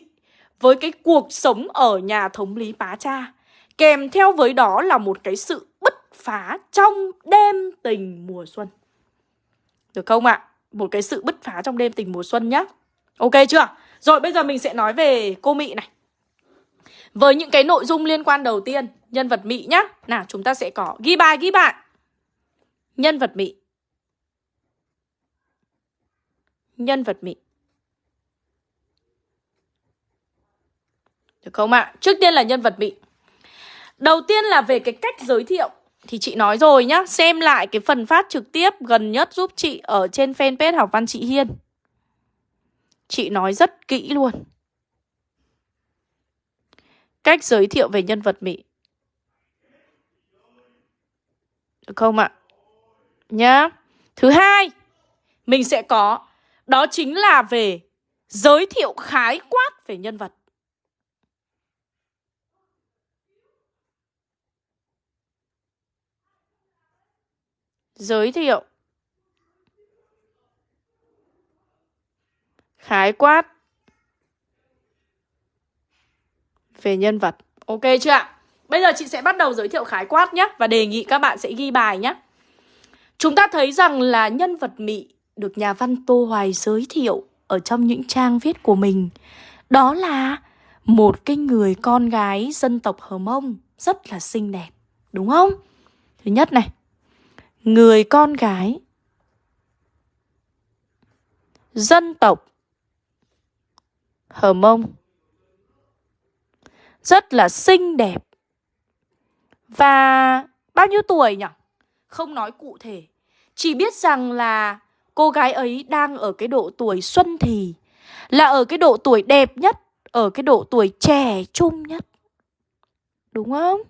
Với cái cuộc sống ở nhà thống lý Pá Cha, Kèm theo với đó là một cái sự bứt phá trong đêm tình mùa xuân Được không ạ? À? Một cái sự bứt phá trong đêm tình mùa xuân nhá Ok chưa? Rồi bây giờ mình sẽ nói về cô Mị này Với những cái nội dung liên quan đầu tiên Nhân vật Mị nhá Nào chúng ta sẽ có ghi bài ghi bạn Nhân vật Mị Nhân vật Mị Được không ạ? À? Trước tiên là nhân vật Mị Đầu tiên là về cái cách giới thiệu thì chị nói rồi nhá, xem lại cái phần phát trực tiếp gần nhất giúp chị ở trên fanpage học văn chị Hiên. Chị nói rất kỹ luôn. Cách giới thiệu về nhân vật Mỹ. Được không ạ? Nhá. Thứ hai, mình sẽ có Đó chính là về giới thiệu khái quát về nhân vật. Giới thiệu khái quát về nhân vật. Ok chưa ạ? Bây giờ chị sẽ bắt đầu giới thiệu khái quát nhé Và đề nghị các bạn sẽ ghi bài nhé Chúng ta thấy rằng là nhân vật Mị được nhà văn Tô Hoài giới thiệu ở trong những trang viết của mình. Đó là một cái người con gái dân tộc Hờ Mông rất là xinh đẹp. Đúng không? Thứ nhất này, người con gái dân tộc Hờ Mông rất là xinh đẹp. Và bao nhiêu tuổi nhỉ? Không nói cụ thể. Chỉ biết rằng là cô gái ấy đang ở cái độ tuổi xuân thì, Là ở cái độ tuổi đẹp nhất, Ở cái độ tuổi trẻ trung nhất Đúng không?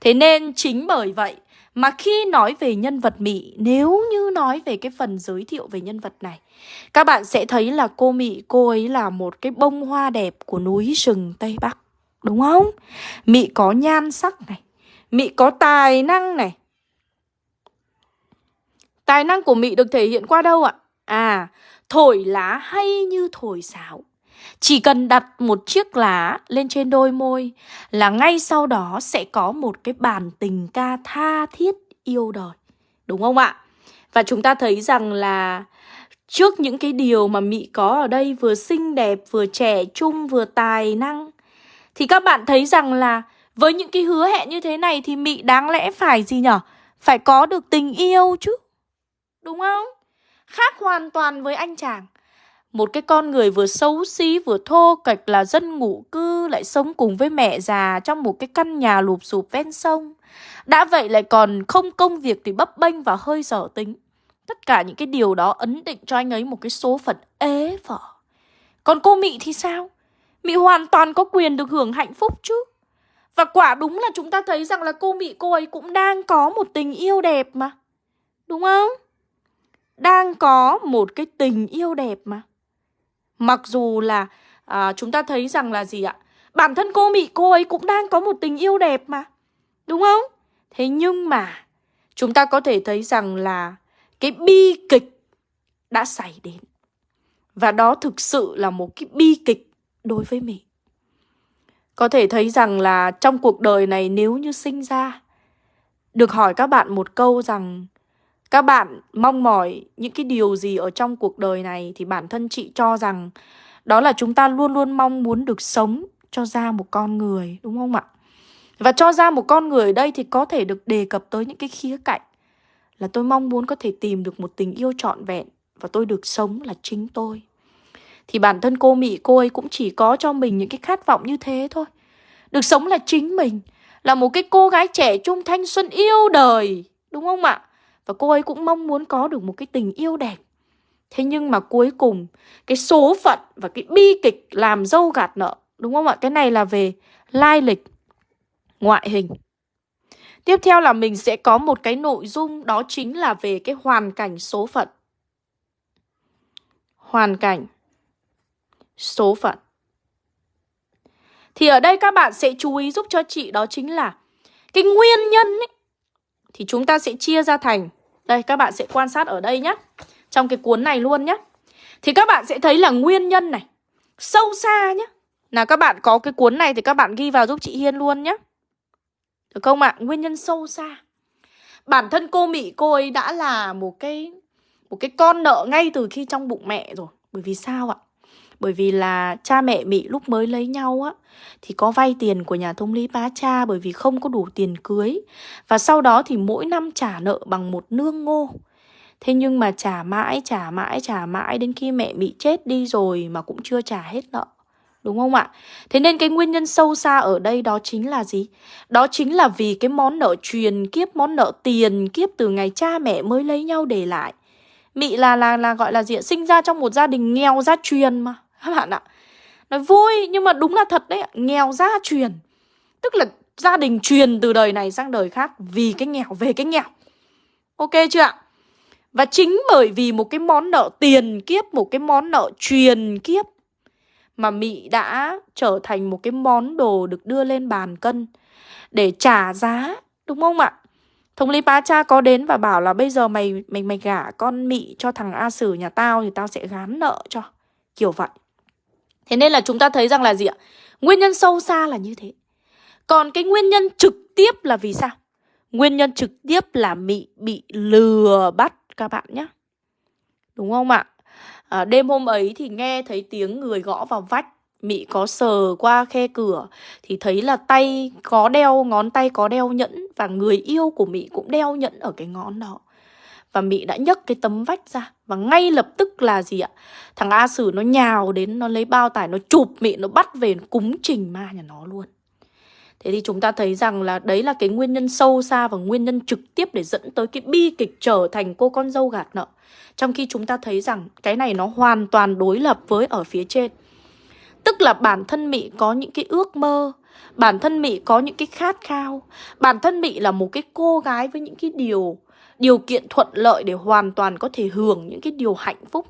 Thế nên chính bởi vậy mà khi nói về nhân vật Mỹ, nếu như nói về cái phần giới thiệu về nhân vật này, các bạn sẽ thấy là cô Mỹ, cô ấy là một cái bông hoa đẹp của núi rừng Tây Bắc. Đúng không? Mỹ có nhan sắc này, Mỹ có tài năng này, Tài năng của Mị được thể hiện qua đâu ạ? À, thổi lá hay như thổi sáo. Chỉ cần đặt một chiếc lá lên trên đôi môi là ngay sau đó sẽ có một cái bản tình ca tha thiết yêu đời. Đúng không ạ? Và chúng ta thấy rằng là trước những cái điều mà Mị có ở đây vừa xinh đẹp, vừa trẻ trung, vừa tài năng thì các bạn thấy rằng là với những cái hứa hẹn như thế này thì Mị đáng lẽ phải gì nhở? Phải có được tình yêu chứ. Đúng không? Khác hoàn toàn với anh chàng một cái con người vừa xấu xí vừa thô kệch là dân ngụ cư Lại sống cùng với mẹ già trong một cái căn nhà lụp sụp ven sông Đã vậy lại còn không công việc thì bấp bênh và hơi dở tính Tất cả những cái điều đó ấn định cho anh ấy một cái số phận ế vở Còn cô Mị thì sao? Mị hoàn toàn có quyền được hưởng hạnh phúc chứ Và quả đúng là chúng ta thấy rằng là cô Mị, cô ấy cũng đang có một tình yêu đẹp mà Đúng không? đang có một cái tình yêu đẹp mà. Mặc dù là à, chúng ta thấy rằng là gì ạ? Bản thân cô Mỹ cô ấy cũng đang có một tình yêu đẹp mà. Đúng không? Thế nhưng mà chúng ta có thể thấy rằng là cái bi kịch đã xảy đến. Và đó thực sự là một cái bi kịch đối với mình. Có thể thấy rằng là trong cuộc đời này nếu như sinh ra được hỏi các bạn một câu rằng các bạn mong mỏi những cái điều gì ở trong cuộc đời này thì bản thân chị cho rằng đó là chúng ta luôn luôn mong muốn được sống cho ra một con người, đúng không ạ? Và cho ra một con người ở đây thì có thể được đề cập tới những cái khía cạnh là tôi mong muốn có thể tìm được một tình yêu trọn vẹn và tôi được sống là chính tôi. Thì bản thân cô Mỹ cô ấy cũng chỉ có cho mình những cái khát vọng như thế thôi. Được sống là chính mình, là một cái cô gái trẻ trung thanh xuân yêu đời, đúng không ạ? Và cô ấy cũng mong muốn có được một cái tình yêu đẹp. Thế nhưng mà cuối cùng, Cái số phận và cái bi kịch Làm dâu gạt nợ, Đúng không ạ? Cái này là về lai lịch, Ngoại hình. Tiếp theo là mình sẽ có một cái nội dung, Đó chính là về cái hoàn cảnh số phận. Hoàn cảnh Số phận. Thì ở đây các bạn sẽ chú ý giúp cho chị, Đó chính là Cái nguyên nhân ấy, Thì chúng ta sẽ chia ra thành đây, các bạn sẽ quan sát ở đây nhé Trong cái cuốn này luôn nhé Thì các bạn sẽ thấy là nguyên nhân này, Sâu xa nhé Nào, các bạn có cái cuốn này thì các bạn ghi vào giúp chị Hiên luôn nhé Được không ạ? Nguyên nhân sâu xa. Bản thân cô Mỹ, cô ấy đã là một cái Một cái con nợ ngay từ khi trong bụng mẹ rồi. Bởi vì sao ạ? Bởi vì là cha mẹ Mỹ lúc mới lấy nhau á Thì có vay tiền của nhà thông lý bá cha Bởi vì không có đủ tiền cưới Và sau đó thì mỗi năm trả nợ bằng một nương ngô Thế nhưng mà trả mãi, trả mãi, trả mãi Đến khi mẹ bị chết đi rồi mà cũng chưa trả hết nợ Đúng không ạ? Thế nên cái nguyên nhân sâu xa ở đây đó chính là gì? Đó chính là vì cái món nợ truyền kiếp, món nợ tiền kiếp từ ngày cha mẹ mới lấy nhau để lại. Mị là là là gọi là gì? Sinh ra trong một gia đình nghèo gia truyền mà các bạn ạ Nói vui nhưng mà đúng là thật đấy Nghèo gia truyền Tức là gia đình truyền từ đời này sang đời khác Vì cái nghèo về cái nghèo Ok chưa ạ Và chính bởi vì một cái món nợ tiền kiếp, một cái món nợ truyền kiếp mà Mị đã trở thành một cái món đồ được đưa lên bàn cân để trả giá, đúng không ạ? Thống lý bá cha có đến và bảo là bây giờ mày mày mày gả con Mị cho thằng A Sử nhà tao thì tao sẽ gán nợ cho. Kiểu vậy. Thế nên là chúng ta thấy rằng là gì ạ? Nguyên nhân sâu xa là như thế. Còn cái nguyên nhân trực tiếp là vì sao? Nguyên nhân trực tiếp là mỹ bị lừa bắt các bạn nhé. Đúng không ạ? À, đêm hôm ấy thì nghe thấy tiếng người gõ vào vách Mị có sờ qua khe cửa Thì thấy là tay có đeo Ngón tay có đeo nhẫn Và người yêu của Mị cũng đeo nhẫn ở cái ngón đó và Mị đã nhấc cái tấm vách ra Và ngay lập tức là gì ạ Thằng A Sử nó nhào đến Nó lấy bao tải Nó chụp Mị Nó bắt về nó cúng trình ma nhà nó luôn Thế thì chúng ta thấy rằng là đấy là cái nguyên nhân sâu xa và nguyên nhân trực tiếp để dẫn tới cái bi kịch trở thành cô con dâu gạt nợ. Trong khi chúng ta thấy rằng cái này nó hoàn toàn đối lập với ở phía trên. Tức là bản thân Mị có những cái ước mơ, bản thân Mị có những cái khát khao, bản thân Mị là một cái cô gái với những cái điều điều kiện thuận lợi để hoàn toàn có thể hưởng những cái điều hạnh phúc.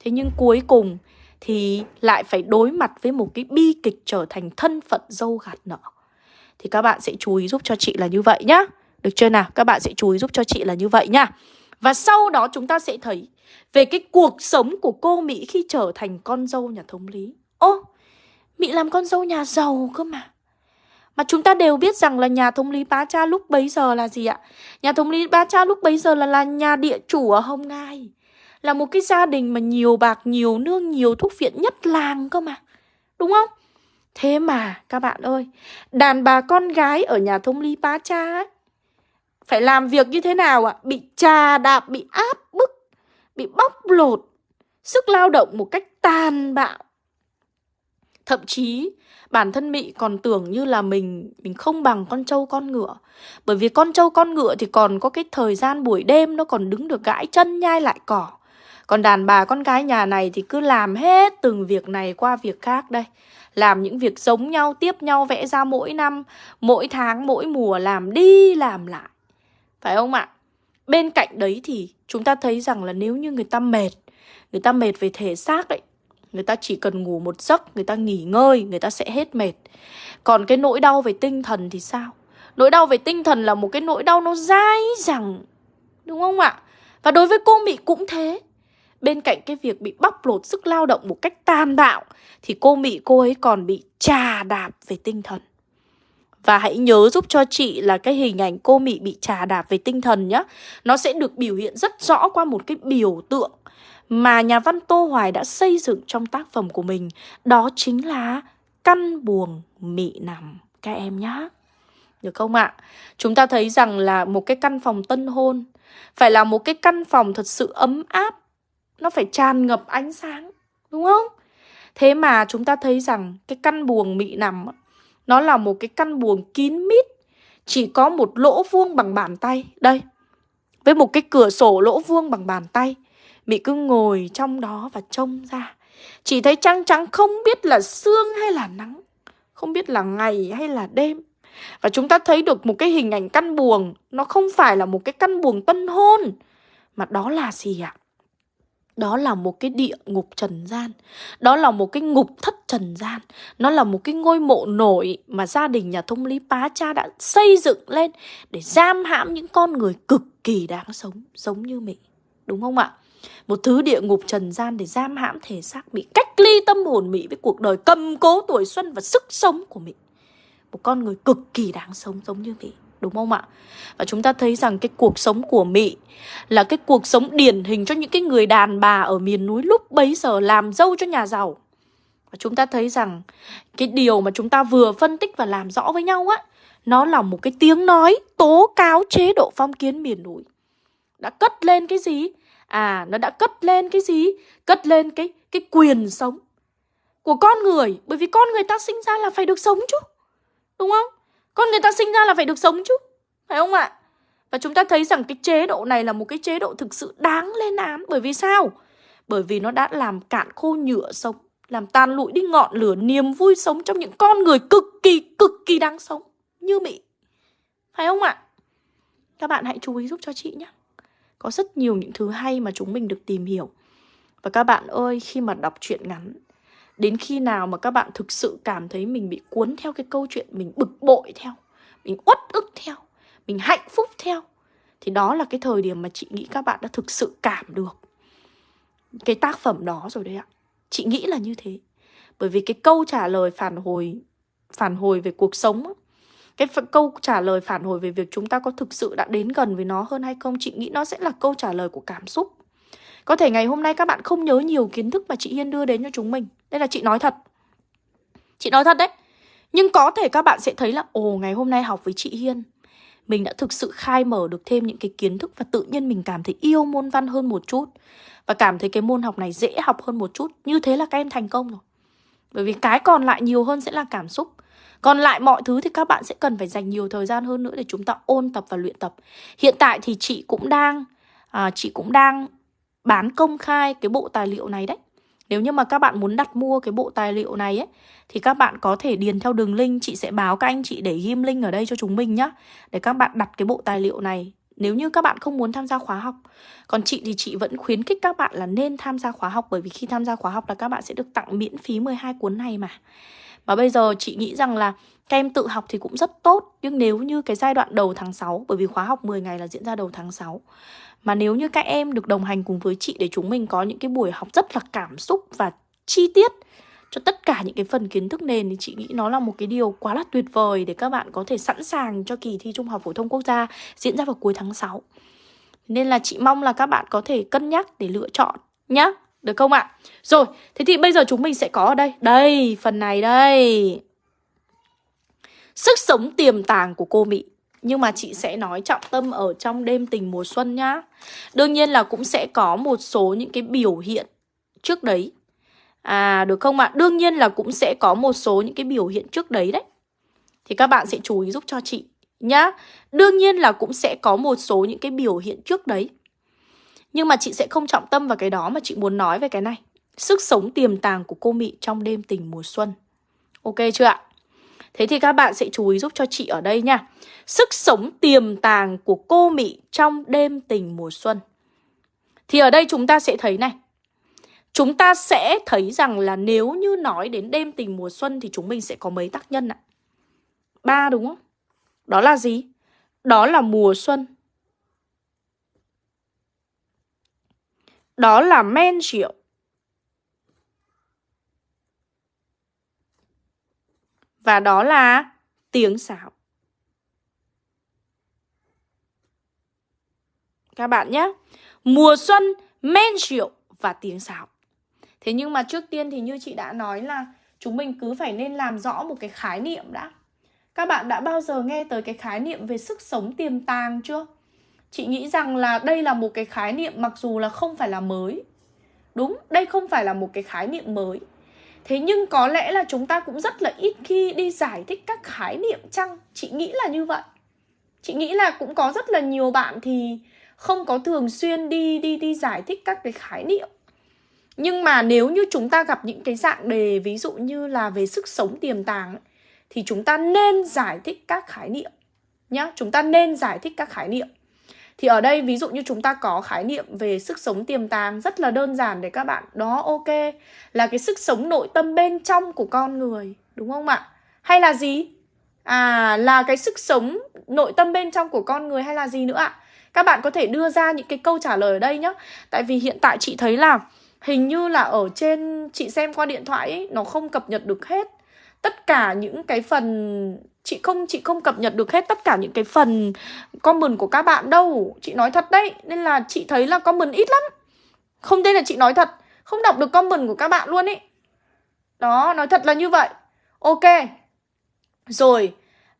Thế nhưng cuối cùng thì lại phải đối mặt với một cái bi kịch trở thành thân phận dâu gạt nợ. Thì các bạn sẽ chú ý giúp cho chị là như vậy nhá Được chưa nào? Các bạn sẽ chú ý giúp cho chị là như vậy nhá Và sau đó chúng ta sẽ thấy Về cái cuộc sống của cô Mỹ khi trở thành con dâu nhà thống lý Ô, Mỹ làm con dâu nhà giàu cơ mà mà chúng ta đều biết rằng là nhà thống lý Bá Cha lúc bấy giờ là gì ạ? Nhà thống lý Bá Cha lúc bấy giờ là là nhà địa chủ ở Hồng Ngai. Là một cái gia đình mà nhiều bạc, nhiều nương, nhiều thuốc viện nhất làng cơ mà. Đúng không? Thế mà các bạn ơi, đàn bà con gái ở nhà thông lý bá cha ấy, phải làm việc như thế nào ạ? Bị trà đạp, bị áp bức, bị bóc lột, sức lao động một cách tàn bạo. Thậm chí bản thân Mị còn tưởng như là mình mình không bằng con trâu con ngựa. Bởi vì con trâu con ngựa thì còn có cái thời gian buổi đêm nó còn đứng được gãi chân nhai lại cỏ. Còn đàn bà con gái nhà này thì cứ làm hết từng việc này qua việc khác đây làm những việc giống nhau, tiếp nhau vẽ ra mỗi năm, mỗi tháng, mỗi mùa làm đi làm lại. Phải không ạ? Bên cạnh đấy thì chúng ta thấy rằng là nếu như người ta mệt, người ta mệt về thể xác đấy, người ta chỉ cần ngủ một giấc, người ta nghỉ ngơi, người ta sẽ hết mệt. Còn cái nỗi đau về tinh thần thì sao? Nỗi đau về tinh thần là một cái nỗi đau nó dai dẳng, đúng không ạ? Và đối với cô Mỹ cũng thế. Bên cạnh cái việc bị bóc lột sức lao động một cách tàn bạo Thì cô Mỹ cô ấy còn bị trà đạp về tinh thần Và hãy nhớ giúp cho chị là cái hình ảnh cô Mỹ bị trà đạp về tinh thần nhé Nó sẽ được biểu hiện rất rõ qua một cái biểu tượng mà nhà văn Tô Hoài đã xây dựng trong tác phẩm của mình, Đó chính là căn buồng mị nằm các em nhé được không ạ? Chúng ta thấy rằng là một cái căn phòng tân hôn, Phải là một cái căn phòng thật sự ấm áp, nó phải tràn ngập ánh sáng, Đúng không? Thế mà chúng ta thấy rằng cái căn buồng mị nằm Nó là một cái căn buồng kín mít, Chỉ có một lỗ vuông bằng bàn tay, Đây, Với một cái cửa sổ lỗ vuông bằng bàn tay Mị cứ ngồi trong đó và trông ra Chỉ thấy trăng trắng không biết là sương hay là nắng, Không biết là ngày hay là đêm Và chúng ta thấy được một cái hình ảnh căn buồng Nó không phải là một cái căn buồng tân hôn, Mà đó là gì ạ? À? Đó là một cái địa ngục trần gian Đó là một cái ngục thất trần gian Nó là một cái ngôi mộ nổi Mà gia đình nhà thông lý pá cha đã xây dựng lên Để giam hãm những con người cực kỳ đáng sống, Giống như mình Đúng không ạ? Một thứ địa ngục trần gian để giam hãm thể xác bị cách ly tâm hồn Mỹ với cuộc đời cầm cố tuổi xuân và sức sống của Mỹ Một con người cực kỳ đáng sống giống như Mỹ đúng không ạ? Và chúng ta thấy rằng cái cuộc sống của Mỹ là cái cuộc sống điển hình cho những cái người đàn bà ở miền núi lúc bấy giờ làm dâu cho nhà giàu. Và chúng ta thấy rằng cái điều mà chúng ta vừa phân tích và làm rõ với nhau á, nó là một cái tiếng nói tố cáo chế độ phong kiến miền núi. Đã cất lên cái gì? À, nó đã cất lên cái gì? Cất lên cái cái quyền sống của con người, bởi vì con người ta sinh ra là phải được sống chứ. Đúng không? Con người ta sinh ra là phải được sống chứ Phải không ạ? Và chúng ta thấy rằng cái chế độ này là một cái chế độ thực sự đáng lên án Bởi vì sao? Bởi vì nó đã làm cạn khô nhựa sống Làm tan lụi đi ngọn lửa niềm vui sống Trong những con người cực kỳ cực kỳ đáng sống Như Mỹ Phải không ạ? Các bạn hãy chú ý giúp cho chị nhé có rất nhiều những thứ hay mà chúng mình được tìm hiểu. Và các bạn ơi, khi mà đọc truyện ngắn Đến khi nào mà các bạn thực sự cảm thấy mình bị cuốn theo cái câu chuyện Mình bực bội theo Mình uất ức theo Mình hạnh phúc theo Thì đó là cái thời điểm mà chị nghĩ các bạn đã thực sự cảm được Cái tác phẩm đó rồi đấy ạ. Chị nghĩ là như thế. Bởi vì cái câu trả lời phản hồi Phản hồi về cuộc sống cái câu trả lời phản hồi về việc chúng ta có thực sự đã đến gần với nó hơn hay không? Chị nghĩ nó sẽ là câu trả lời của cảm xúc. Có thể ngày hôm nay các bạn không nhớ nhiều kiến thức mà chị Hiên đưa đến cho chúng mình. Đây là chị nói thật. Chị nói thật đấy. Nhưng có thể các bạn sẽ thấy là, ồ, ngày hôm nay học với chị Hiên, mình đã thực sự khai mở được thêm những cái kiến thức và tự nhiên mình cảm thấy yêu môn văn hơn một chút. Và cảm thấy cái môn học này dễ học hơn một chút. Như thế là các em thành công rồi bởi vì cái còn lại nhiều hơn sẽ là cảm xúc còn lại mọi thứ thì các bạn sẽ cần phải dành nhiều thời gian hơn nữa để chúng ta ôn tập và luyện tập. Hiện tại thì chị cũng đang à, chị cũng đang bán công khai cái bộ tài liệu này đấy. Nếu như mà các bạn muốn đặt mua cái bộ tài liệu này ấy thì các bạn có thể điền theo đường link chị sẽ báo các anh chị để ghim link ở đây cho chúng mình nhá. Để các bạn đặt cái bộ tài liệu này nếu như các bạn không muốn tham gia khóa học. Còn chị thì chị vẫn khuyến khích các bạn là nên tham gia khóa học, bởi vì khi tham gia khóa học là các bạn sẽ được tặng miễn phí 12 cuốn này mà. Và bây giờ chị nghĩ rằng là các em tự học thì cũng rất tốt, Nhưng nếu như cái giai đoạn đầu tháng 6 Bởi vì khóa học 10 ngày là diễn ra đầu tháng 6 Mà nếu như các em được đồng hành cùng với chị Để chúng mình có những cái buổi học rất là cảm xúc và chi tiết cho tất cả những cái phần kiến thức nền thì chị nghĩ nó là một cái điều quá là tuyệt vời để các bạn có thể sẵn sàng cho kỳ thi Trung học phổ thông quốc gia diễn ra vào cuối tháng 6. Nên là chị mong là các bạn có thể cân nhắc để lựa chọn nhá. Được không ạ? Rồi, thế thì bây giờ chúng mình sẽ có ở đây Đây, phần này đây Sức sống tiềm tàng của cô Mỹ Nhưng mà chị sẽ nói trọng tâm ở trong đêm tình mùa xuân nhá Đương nhiên là cũng sẽ có một số những cái biểu hiện trước đấy À được không ạ? Đương nhiên là cũng sẽ có một số những cái biểu hiện trước đấy đấy Thì các bạn sẽ chú ý giúp cho chị nhá Đương nhiên là cũng sẽ có một số những cái biểu hiện trước đấy nhưng mà chị sẽ không trọng tâm vào cái đó mà chị muốn nói về cái này. Sức sống tiềm tàng của cô Mị trong đêm tình mùa xuân. Ok chưa ạ? Thế thì các bạn sẽ chú ý giúp cho chị ở đây nha. Sức sống tiềm tàng của cô Mị trong đêm tình mùa xuân. Thì ở đây chúng ta sẽ thấy này. Chúng ta sẽ thấy rằng là nếu như nói đến đêm tình mùa xuân thì chúng mình sẽ có mấy tác nhân ạ? Ba đúng không? Đó là gì? Đó là mùa xuân, Đó là men rượu. Và đó là tiếng xảo. Các bạn nhé. Mùa xuân, men rượu và tiếng sáo. Thế nhưng mà trước tiên thì như chị đã nói là chúng mình cứ phải nên làm rõ một cái khái niệm đã. Các bạn đã bao giờ nghe tới cái khái niệm về sức sống tiềm tàng chưa? Chị nghĩ rằng là đây là một cái khái niệm mặc dù là không phải là mới. Đúng, đây không phải là một cái khái niệm mới. Thế nhưng có lẽ là chúng ta cũng rất là ít khi đi giải thích các khái niệm chăng? Chị nghĩ là như vậy. Chị nghĩ là cũng có rất là nhiều bạn thì không có thường xuyên đi đi đi giải thích các cái khái niệm nhưng mà nếu như chúng ta gặp những cái dạng đề, ví dụ như là về sức sống tiềm tàng thì chúng ta nên giải thích các khái niệm nhá chúng ta nên giải thích các khái niệm thì ở đây, ví dụ như chúng ta có khái niệm về sức sống tiềm tàng rất là đơn giản để các bạn đó, ok, là cái sức sống nội tâm bên trong của con người, đúng không ạ? Hay là gì? À là cái sức sống nội tâm bên trong của con người hay là gì nữa ạ? Các bạn có thể đưa ra những cái câu trả lời ở đây nhá. Tại vì hiện tại chị thấy là hình như là ở trên chị xem qua điện thoại ấy, nó không cập nhật được hết. Tất cả những cái phần chị không chị không cập nhật được hết tất cả những cái phần comment của các bạn đâu. Chị nói thật đấy nên là chị thấy là comment ít lắm. Không đây là chị nói thật không đọc được comment của các bạn luôn ý đó nói thật là như vậy. Ok. Rồi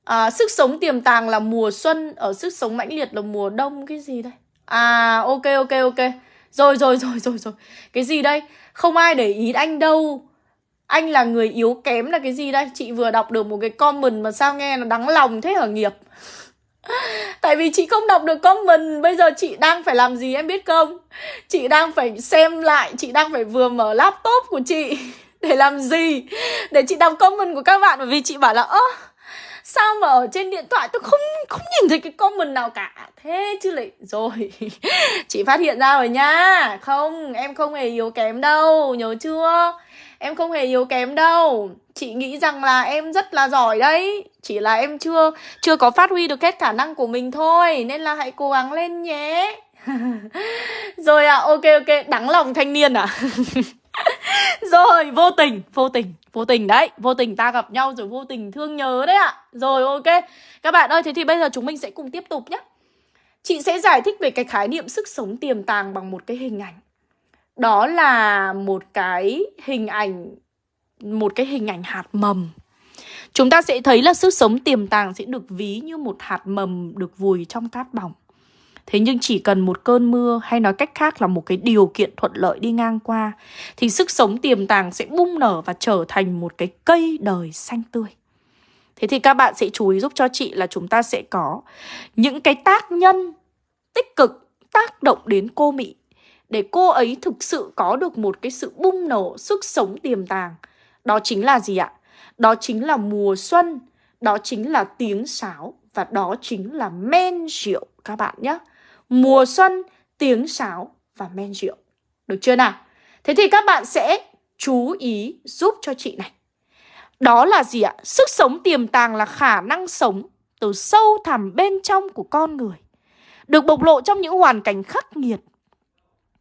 à, sức sống tiềm tàng là mùa xuân ở sức sống mãnh liệt là mùa đông cái gì đây? À ok ok ok rồi rồi rồi rồi rồi. Cái gì đây? Không ai để ý anh đâu. Anh là người yếu kém là cái gì đây? Chị vừa đọc được một cái comment mà sao nghe nó đắng lòng thế hả nghiệp? Tại vì chị không đọc được comment. Bây giờ chị đang phải làm gì em biết không? Chị đang phải xem lại, Chị đang phải vừa mở laptop của chị Để làm gì? Để chị đọc comment của các bạn, Bởi vì chị bảo là, ơ Sao mà ở trên điện thoại tôi không không nhìn thấy cái comment nào cả. Thế chứ lại, Rồi, Chị phát hiện ra rồi nha. Không, em không hề yếu kém đâu, Nhớ chưa? Em không hề yếu kém đâu. Chị nghĩ rằng là em rất là giỏi đấy. Chỉ là em chưa chưa có phát huy được hết khả năng của mình thôi, Nên là hãy cố gắng lên nhé. Rồi à ok ok, Đắng lòng thanh niên à? Rồi, vô tình Vô tình. Vô tình đấy, Vô tình ta gặp nhau rồi vô tình thương nhớ đấy ạ. À. Rồi, ok. Các bạn ơi, thế thì bây giờ chúng mình sẽ cùng tiếp tục nhé. Chị sẽ giải thích về cái khái niệm sức sống tiềm tàng bằng một cái hình ảnh. Đó là một cái hình ảnh, một cái hình ảnh hạt mầm. Chúng ta sẽ thấy là sức sống tiềm tàng sẽ được ví như một hạt mầm được vùi trong cát bỏng thế nhưng chỉ cần một cơn mưa hay nói cách khác là một cái điều kiện thuận lợi đi ngang qua thì sức sống tiềm tàng sẽ bung nở và trở thành một cái cây đời xanh tươi thế thì các bạn sẽ chú ý giúp cho chị là chúng ta sẽ có những cái tác nhân tích cực tác động đến cô mỹ để cô ấy thực sự có được một cái sự bung nổ sức sống tiềm tàng. Đó chính là gì ạ? Đó chính là mùa xuân, đó chính là tiếng sáo và đó chính là men rượu các bạn nhé. Mùa xuân, tiếng sáo và men rượu. Được chưa nào? Thế thì các bạn sẽ chú ý giúp cho chị này. Đó là gì ạ? Sức sống tiềm tàng là khả năng sống từ sâu thẳm bên trong của con người. Được bộc lộ trong những hoàn cảnh khắc nghiệt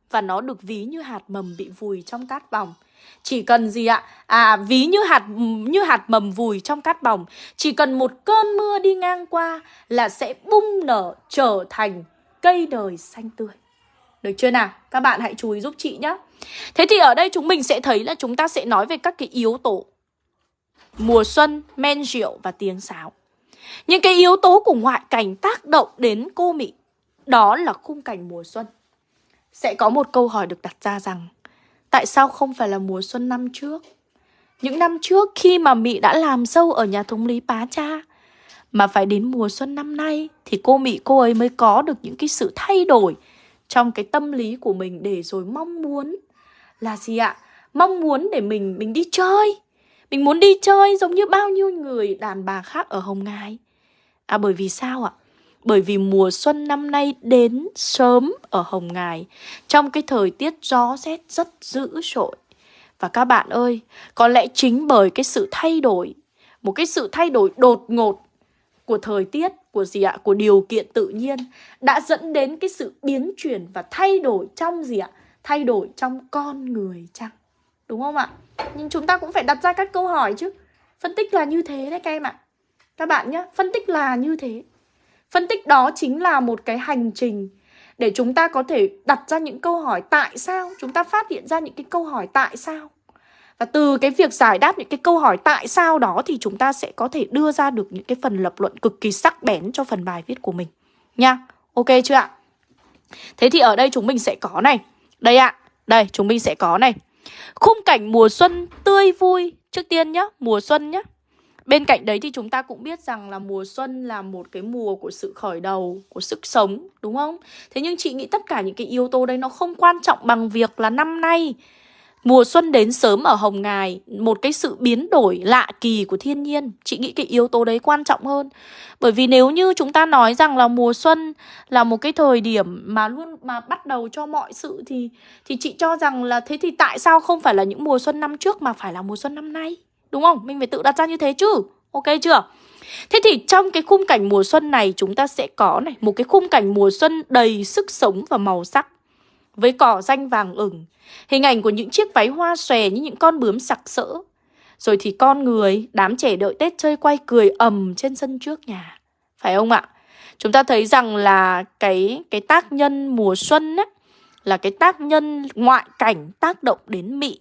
và nó được ví như hạt mầm bị vùi trong cát bỏng. Chỉ cần gì ạ? À ví như hạt như hạt mầm vùi trong cát bỏng, chỉ cần một cơn mưa đi ngang qua là sẽ bung nở trở thành cây đời xanh tươi. Được chưa nào? Các bạn hãy chú ý giúp chị nhé. Thế thì ở đây chúng mình sẽ thấy là chúng ta sẽ nói về các cái yếu tố mùa xuân, men rượu và tiếng sáo. Những cái yếu tố của ngoại cảnh tác động đến cô Mỹ đó là khung cảnh mùa xuân sẽ có một câu hỏi được đặt ra rằng tại sao không phải là mùa xuân năm trước? Những năm trước khi mà Mị đã làm dâu ở nhà thống lý Pá Cha mà phải đến mùa xuân năm nay thì cô mỹ cô ấy mới có được những cái sự thay đổi trong cái tâm lý của mình để rồi mong muốn là gì ạ? Mong muốn để mình mình đi chơi. Mình muốn đi chơi giống như bao nhiêu người đàn bà khác ở Hồng Ngài. À bởi vì sao ạ? Bởi vì mùa xuân năm nay đến sớm ở Hồng Ngài Trong cái thời tiết gió rét rất dữ dội Và các bạn ơi, có lẽ chính bởi cái sự thay đổi Một cái sự thay đổi đột ngột của thời tiết, của gì ạ? Của điều kiện tự nhiên Đã dẫn đến cái sự biến chuyển và thay đổi trong gì ạ? Thay đổi trong con người chăng? Đúng không ạ? Nhưng chúng ta cũng phải đặt ra các câu hỏi chứ Phân tích là như thế đấy các em ạ Các bạn nhé, phân tích là như thế Phân tích đó chính là một cái hành trình để chúng ta có thể đặt ra những câu hỏi tại sao, chúng ta phát hiện ra những cái câu hỏi tại sao. Và từ cái việc giải đáp những cái câu hỏi tại sao đó thì chúng ta sẽ có thể đưa ra được những cái phần lập luận cực kỳ sắc bén cho phần bài viết của mình. Nha, ok chưa ạ? Thế thì ở đây chúng mình sẽ có này. Đây ạ, đây chúng mình sẽ có này. Khung cảnh mùa xuân tươi vui. Trước tiên nhá, mùa xuân nhá. Bên cạnh đấy thì chúng ta cũng biết rằng là mùa xuân là một cái mùa của sự khởi đầu, của sức sống, đúng không? Thế nhưng chị nghĩ tất cả những cái yếu tố đấy nó không quan trọng bằng việc là năm nay Mùa xuân đến sớm ở Hồng Ngài, Một cái sự biến đổi lạ kỳ của thiên nhiên. Chị nghĩ cái yếu tố đấy quan trọng hơn. Bởi vì nếu như chúng ta nói rằng là mùa xuân Là một cái thời điểm mà luôn, mà bắt đầu cho mọi sự Thì thì chị cho rằng là thế thì tại sao không phải là những mùa xuân năm trước Mà phải là mùa xuân năm nay? Đúng không? Mình phải tự đặt ra như thế chứ. Ok chưa? Thế thì trong cái khung cảnh mùa xuân này chúng ta sẽ có này, Một cái khung cảnh mùa xuân đầy sức sống và màu sắc. Với cỏ danh vàng ửng Hình ảnh của những chiếc váy hoa xòe như những con bướm sặc sỡ. Rồi thì con người, đám trẻ đợi Tết chơi quay cười ầm trên sân trước nhà. Phải không ạ? Chúng ta thấy rằng là cái cái tác nhân mùa xuân ấy, là cái tác nhân ngoại cảnh tác động đến mị.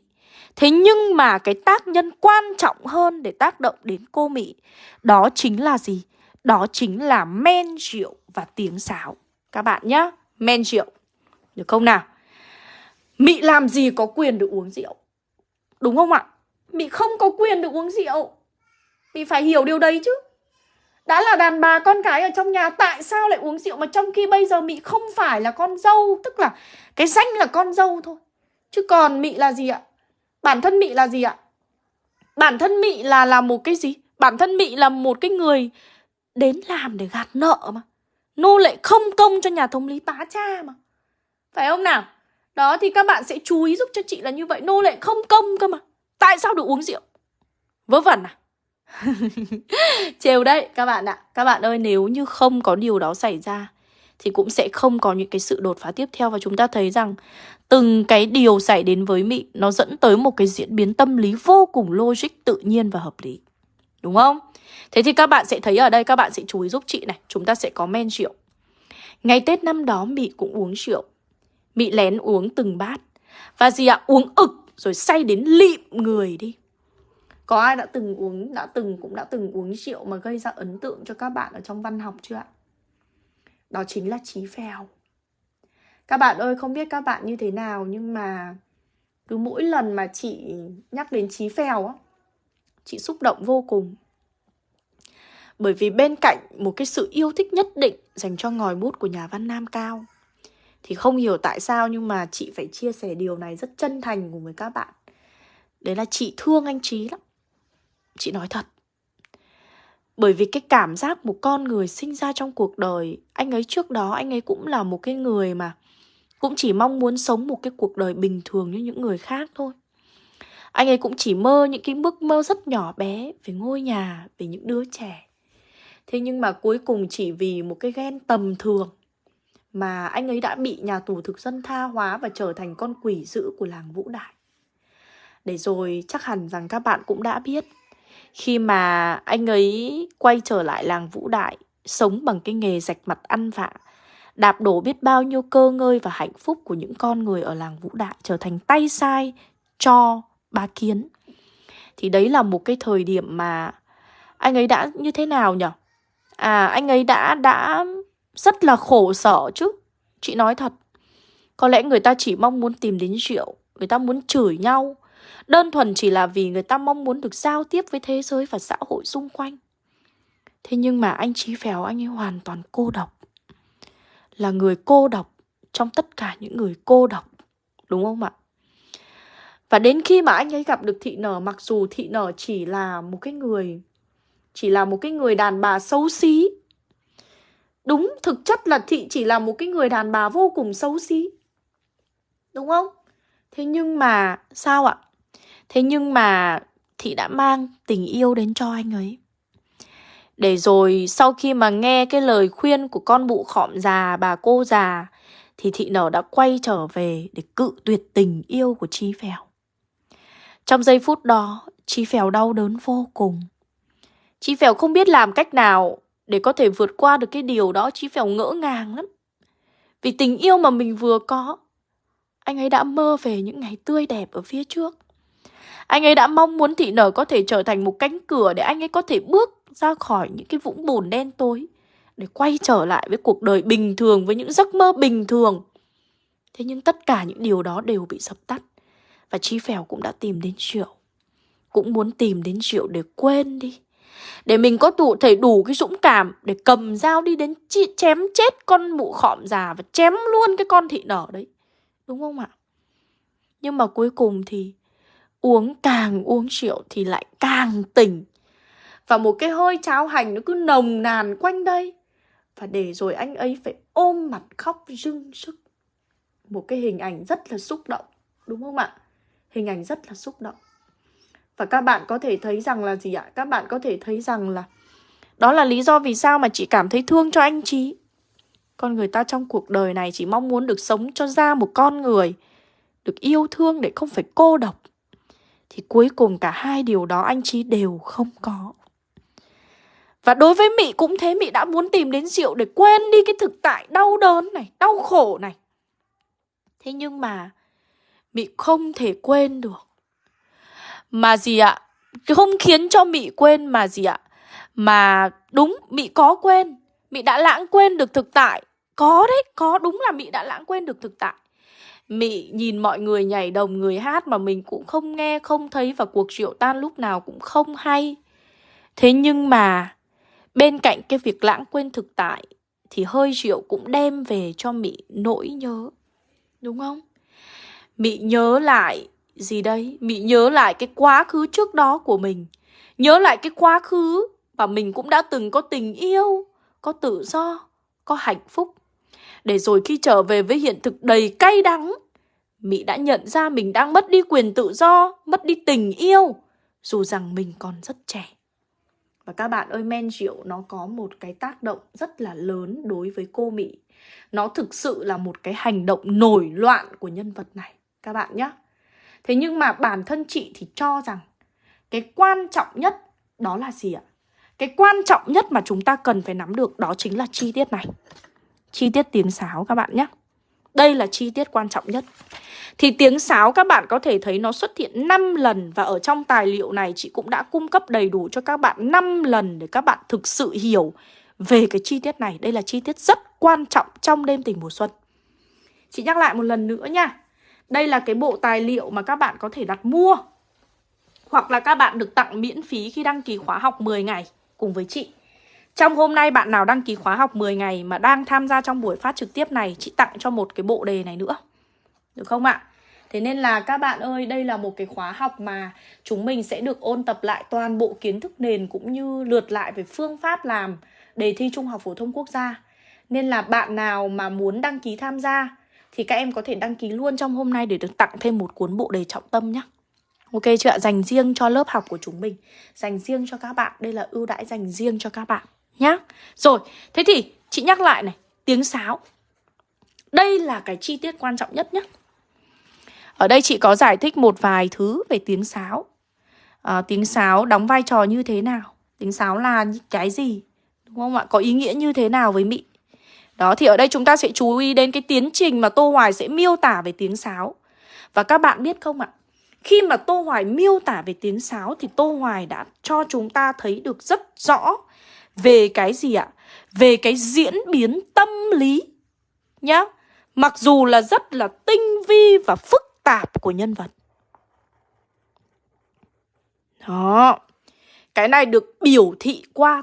Thế nhưng mà cái tác nhân quan trọng hơn để tác động đến cô Mỹ Đó chính là gì? Đó chính là men rượu và tiếng sáo. Các bạn nhá, men rượu. Được không nào? Mị làm gì có quyền được uống rượu Đúng không ạ? Mị không có quyền được uống rượu mị phải hiểu điều đấy chứ đã là đàn bà con cái ở trong nhà, Tại sao lại uống rượu Mà trong khi bây giờ mị không phải là con dâu, Tức là cái danh là con dâu thôi Chứ còn mị là gì ạ Bản thân Mị là gì ạ? Bản thân Mị là là một cái gì? Bản thân Mị là một cái người đến làm để gạt nợ mà Nô lệ không công cho nhà thống lý bá cha mà phải không nào? Đó thì các bạn sẽ chú ý giúp cho chị là như vậy Nô lệ không công cơ mà Tại sao được uống rượu? Vớ vẩn à? Trêu đấy các bạn ạ Các bạn ơi nếu như không có điều đó xảy ra Thì cũng sẽ không có những cái sự đột phá tiếp theo Và chúng ta thấy rằng Từng cái điều xảy đến với Mị Nó dẫn tới một cái diễn biến tâm lý vô cùng logic, tự nhiên và hợp lý Đúng không? Thế thì các bạn sẽ thấy ở đây Các bạn sẽ chú ý giúp chị này Chúng ta sẽ có men rượu Ngày Tết năm đó Mị cũng uống rượu Mị lén uống từng bát Và gì ạ? Uống ực rồi say đến lịm người đi có ai đã từng uống, đã từng cũng đã từng uống rượu mà gây ra ấn tượng cho các bạn ở trong văn học chưa ạ? Đó chính là Chí Phèo. Các bạn ơi, không biết các bạn như thế nào nhưng mà cứ mỗi lần mà chị nhắc đến Chí Phèo á, chị xúc động vô cùng. Bởi vì bên cạnh một cái sự yêu thích nhất định dành cho ngòi bút của nhà văn Nam Cao thì không hiểu tại sao nhưng mà chị phải chia sẻ điều này rất chân thành cùng với các bạn. Đấy là chị thương anh Trí lắm. Chị nói thật Bởi vì cái cảm giác một con người sinh ra trong cuộc đời Anh ấy trước đó anh ấy cũng là một cái người mà Cũng chỉ mong muốn sống một cái cuộc đời bình thường như những người khác thôi Anh ấy cũng chỉ mơ những cái ước mơ rất nhỏ bé Về ngôi nhà, về những đứa trẻ Thế nhưng mà cuối cùng chỉ vì một cái ghen tầm thường mà anh ấy đã bị nhà tù thực dân tha hóa Và trở thành con quỷ dữ của làng Vũ Đại Để rồi chắc hẳn rằng các bạn cũng đã biết khi mà anh ấy quay trở lại làng Vũ Đại, sống bằng cái nghề rạch mặt ăn vạ, đạp đổ biết bao nhiêu cơ ngơi và hạnh phúc của những con người ở làng Vũ Đại trở thành tay sai cho ba kiến. Thì đấy là một cái thời điểm mà anh ấy đã như thế nào nhỉ? À, anh ấy đã đã rất là khổ sở chứ. Chị nói thật. Có lẽ người ta chỉ mong muốn tìm đến rượu, người ta muốn chửi nhau, Đơn thuần chỉ là vì người ta mong muốn được giao tiếp với thế giới và xã hội xung quanh. Thế nhưng mà anh Chí Phèo anh ấy hoàn toàn cô độc. Là người cô độc trong tất cả những người cô độc. Đúng không ạ? Và đến khi mà anh ấy gặp được thị nở mặc dù thị nở chỉ là một cái người chỉ là một cái người đàn bà xấu xí. Đúng, thực chất là thị chỉ là một cái người đàn bà vô cùng xấu xí. Đúng không? Thế nhưng mà sao ạ? Thế nhưng mà Thị đã mang tình yêu đến cho anh ấy Để rồi sau khi mà nghe cái lời khuyên của con bụ khọm già bà cô già Thì Thị nở đã quay trở về để cự tuyệt tình yêu của Chi Phèo Trong giây phút đó Chi Phèo đau đớn vô cùng Chi Phèo không biết làm cách nào để có thể vượt qua được cái điều đó Chi Phèo ngỡ ngàng lắm Vì tình yêu mà mình vừa có Anh ấy đã mơ về những ngày tươi đẹp ở phía trước anh ấy đã mong muốn thị nở có thể trở thành một cánh cửa để anh ấy có thể bước ra khỏi những cái vũng bùn đen tối. Để quay trở lại với cuộc đời bình thường, với những giấc mơ bình thường. Thế nhưng tất cả những điều đó đều bị dập tắt. Và Chi Phèo cũng đã tìm đến triệu Cũng muốn tìm đến triệu để quên đi. Để mình có đủ thể đủ cái dũng cảm để cầm dao đi đến chém chết con mụ khọm già và chém luôn cái con thị nở đấy. Đúng không ạ? Nhưng mà cuối cùng thì uống càng uống rượu thì lại càng tỉnh. Và một cái hơi cháo hành nó cứ nồng nàn quanh đây. Và để rồi anh ấy phải ôm mặt khóc rưng sức. Một cái hình ảnh rất là xúc động, đúng không ạ? Hình ảnh rất là xúc động. Và các bạn có thể thấy rằng là gì ạ? Các bạn có thể thấy rằng là đó là lý do vì sao mà chị cảm thấy thương cho anh Trí. Con người ta trong cuộc đời này chỉ mong muốn được sống cho ra một con người, được yêu thương để không phải cô độc. Thì cuối cùng cả hai điều đó anh Trí đều không có Và đối với Mị cũng thế Mị đã muốn tìm đến rượu để quên đi cái thực tại đau đớn này Đau khổ này Thế nhưng mà Mị không thể quên được mà gì ạ Không khiến cho Mị quên mà gì ạ Mà đúng Mị có quên Mị đã lãng quên được thực tại Có đấy, có đúng là Mị đã lãng quên được thực tại Mị nhìn mọi người nhảy đồng người hát mà mình cũng không nghe, không thấy và cuộc rượu tan lúc nào cũng không hay. Thế nhưng mà bên cạnh cái việc lãng quên thực tại thì hơi rượu cũng đem về cho Mị nỗi nhớ. Đúng không? Mị nhớ lại gì đây? Mị nhớ lại cái quá khứ trước đó của mình. Nhớ lại cái quá khứ mà mình cũng đã từng có tình yêu, Có tự do, Có hạnh phúc. Để rồi khi trở về với hiện thực đầy cay đắng mị đã nhận ra mình đang mất đi quyền tự do, Mất đi tình yêu, Dù rằng mình còn rất trẻ. Và các bạn ơi, men rượu nó có một cái tác động rất là lớn đối với cô Mỹ. Nó thực sự là một cái hành động nổi loạn của nhân vật này. Các bạn nhé Thế nhưng mà bản thân chị thì cho rằng Cái quan trọng nhất đó là gì ạ? Cái quan trọng nhất mà chúng ta cần phải nắm được đó chính là chi tiết này. Chi tiết tiếng sáo các bạn nhé. Đây là chi tiết quan trọng nhất. Thì tiếng sáo các bạn có thể thấy nó xuất hiện 5 lần Và ở trong tài liệu này chị cũng đã cung cấp đầy đủ cho các bạn 5 lần Để các bạn thực sự hiểu về cái chi tiết này. Đây là chi tiết rất quan trọng trong đêm tình mùa xuân. Chị nhắc lại một lần nữa nha. Đây là cái bộ tài liệu mà các bạn có thể đặt mua Hoặc là các bạn được tặng miễn phí khi đăng ký khóa học 10 ngày cùng với chị trong hôm nay bạn nào đăng ký khóa học 10 ngày mà đang tham gia trong buổi phát trực tiếp này Chị tặng cho một cái bộ đề này nữa được không ạ? Thế nên là các bạn ơi, đây là một cái khóa học mà chúng mình sẽ được ôn tập lại toàn bộ kiến thức nền cũng như lượt lại về phương pháp làm đề thi Trung học phổ thông quốc gia. Nên là bạn nào mà muốn đăng ký tham gia thì các em có thể đăng ký luôn trong hôm nay để được tặng thêm một cuốn bộ đề trọng tâm nhé. Ok chưa ạ? Dành riêng cho lớp học của chúng mình. Dành riêng cho các bạn. Đây là ưu đãi dành riêng cho các bạn nhá. Rồi, thế thì chị nhắc lại này, tiếng sáo. Đây là cái chi tiết quan trọng nhất nhé. Ở đây chị có giải thích một vài thứ về tiếng sáo à, Tiếng sáo đóng vai trò như thế nào Tiếng sáo là cái gì Đúng không ạ? Có ý nghĩa như thế nào với mỹ? Đó, thì ở đây chúng ta sẽ chú ý đến cái tiến trình mà Tô Hoài sẽ miêu tả về tiếng sáo Và các bạn biết không ạ Khi mà Tô Hoài miêu tả về tiếng sáo Thì Tô Hoài đã cho chúng ta thấy được rất rõ Về cái gì ạ? Về cái diễn biến tâm lý Nhá Mặc dù là rất là tinh vi và phức tạp của nhân vật. Đó. Cái này được biểu thị qua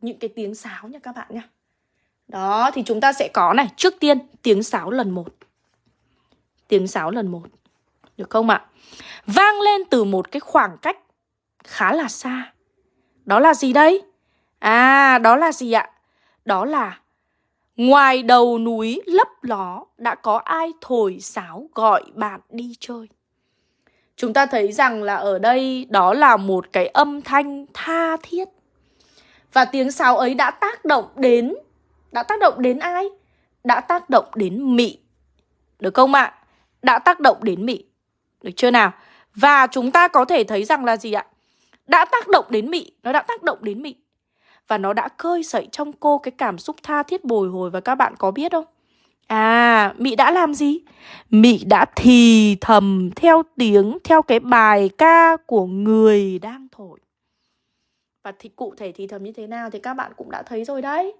những cái tiếng sáo nha các bạn nha. Đó, thì chúng ta sẽ có này, trước tiên tiếng sáo lần một. Tiếng sáo lần một. Được không ạ? Vang lên từ một cái khoảng cách khá là xa. Đó là gì đây? À, đó là gì ạ? Đó là Ngoài đầu núi lấp ló đã có ai thổi sáo gọi bạn đi chơi. Chúng ta thấy rằng là ở đây đó là một cái âm thanh tha thiết. Và tiếng sáo ấy đã tác động đến đã tác động đến ai? Đã tác động đến Mị. Được không ạ? Đã tác động đến Mị. Được chưa nào? Và chúng ta có thể thấy rằng là gì ạ? Đã tác động đến Mị, nó đã tác động đến Mị. Và nó đã khơi dậy trong cô cái cảm xúc tha thiết bồi hồi Và các bạn có biết không? À, Mị đã làm gì? Mị đã thì thầm theo tiếng, theo cái bài ca của người đang thổi. Và thì cụ thể thì thầm như thế nào thì các bạn cũng đã thấy rồi đấy.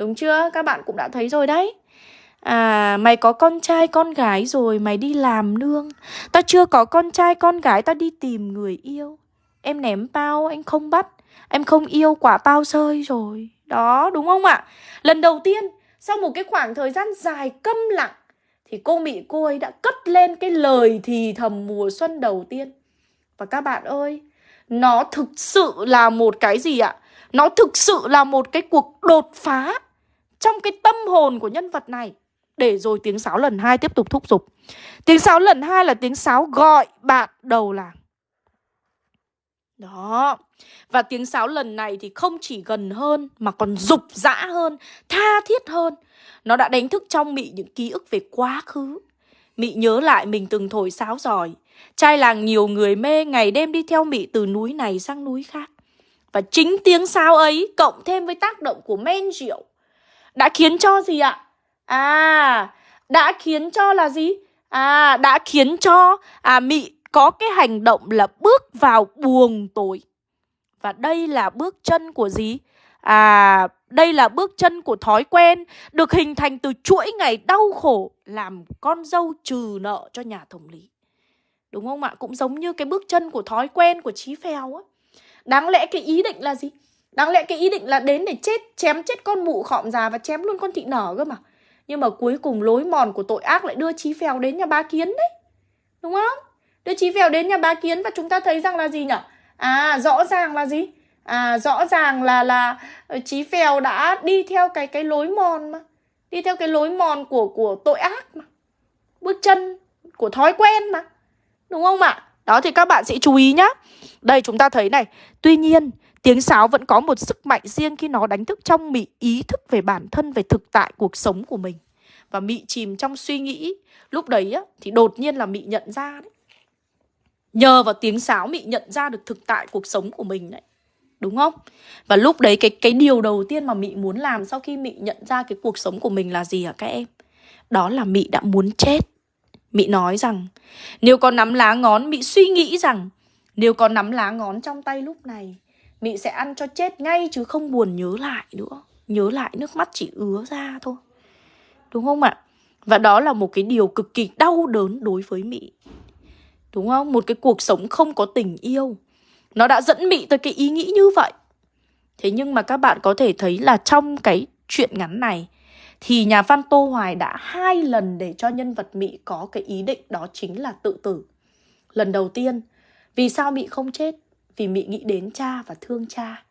Đúng chưa? Các bạn cũng đã thấy rồi đấy. À, mày có con trai con gái rồi, mày đi làm nương. Tao chưa có con trai con gái, tao đi tìm người yêu. Em ném bao, anh không bắt. Em không yêu quả bao rơi rồi Đó đúng không ạ Lần đầu tiên sau một cái khoảng thời gian dài câm lặng Thì cô Mị cô ấy đã cất lên cái lời thì thầm mùa xuân đầu tiên Và các bạn ơi Nó thực sự là một cái gì ạ Nó thực sự là một cái cuộc đột phá trong cái tâm hồn của nhân vật này Để rồi tiếng sáo lần hai tiếp tục thúc giục Tiếng sáo lần hai là tiếng sáo gọi bạn đầu làng Đó và tiếng sáo lần này thì không chỉ gần hơn mà còn dục dã hơn, tha thiết hơn. Nó đã đánh thức trong Mị những ký ức về quá khứ. Mị nhớ lại mình từng thổi sáo giỏi. Trai làng nhiều người mê ngày đêm đi theo Mị từ núi này sang núi khác. Và chính tiếng sáo ấy cộng thêm với tác động của men rượu đã khiến cho gì ạ? À, đã khiến cho là gì? À, đã khiến cho à Mị có cái hành động là bước vào buồng tối. Và đây là bước chân của gì? À, đây là bước chân của thói quen được hình thành từ chuỗi ngày đau khổ làm con dâu trừ nợ cho nhà thống lý. Đúng không ạ? Cũng giống như cái bước chân của thói quen của Chí Phèo á. Đáng lẽ cái ý định là gì? Đáng lẽ cái ý định là đến để chết, chém chết con mụ khọm già và chém luôn con thị nở cơ mà. Nhưng mà cuối cùng lối mòn của tội ác lại đưa Chí Phèo đến nhà ba kiến đấy. Đúng không? Đưa Chí Phèo đến nhà ba kiến và chúng ta thấy rằng là gì nhở? À rõ ràng là gì? À rõ ràng là là Chí Phèo đã đi theo cái cái lối mòn mà. Đi theo cái lối mòn của của tội ác mà. Bước chân của thói quen mà. Đúng không ạ? Đó thì các bạn sẽ chú ý nhá. Đây chúng ta thấy này, tuy nhiên tiếng sáo vẫn có một sức mạnh riêng khi nó đánh thức trong Mị ý thức về bản thân, về thực tại cuộc sống của mình. Và Mị chìm trong suy nghĩ. Lúc đấy á, thì đột nhiên là Mị nhận ra đấy. Nhờ vào tiếng sáo Mị nhận ra được thực tại cuộc sống của mình đấy. Đúng không? Và lúc đấy cái cái điều đầu tiên mà Mị muốn làm sau khi Mị nhận ra cái cuộc sống của mình là gì hả các em? Đó là Mị đã muốn chết. Mị nói rằng nếu có nắm lá ngón Mị suy nghĩ rằng nếu có nắm lá ngón trong tay lúc này Mị sẽ ăn cho chết ngay chứ không buồn nhớ lại nữa Nhớ lại nước mắt chỉ ứa ra thôi Đúng không ạ? Và đó là một cái điều cực kỳ đau đớn đối với Mị Đúng không? Một cái cuộc sống không có tình yêu Nó đã dẫn Mị tới cái ý nghĩ như vậy Thế nhưng mà các bạn có thể thấy là trong cái chuyện ngắn này, Thì nhà văn Tô Hoài đã hai lần để cho nhân vật Mị có cái ý định đó chính là tự tử Lần đầu tiên, vì sao Mị không chết? Vì Mị nghĩ đến cha và thương cha.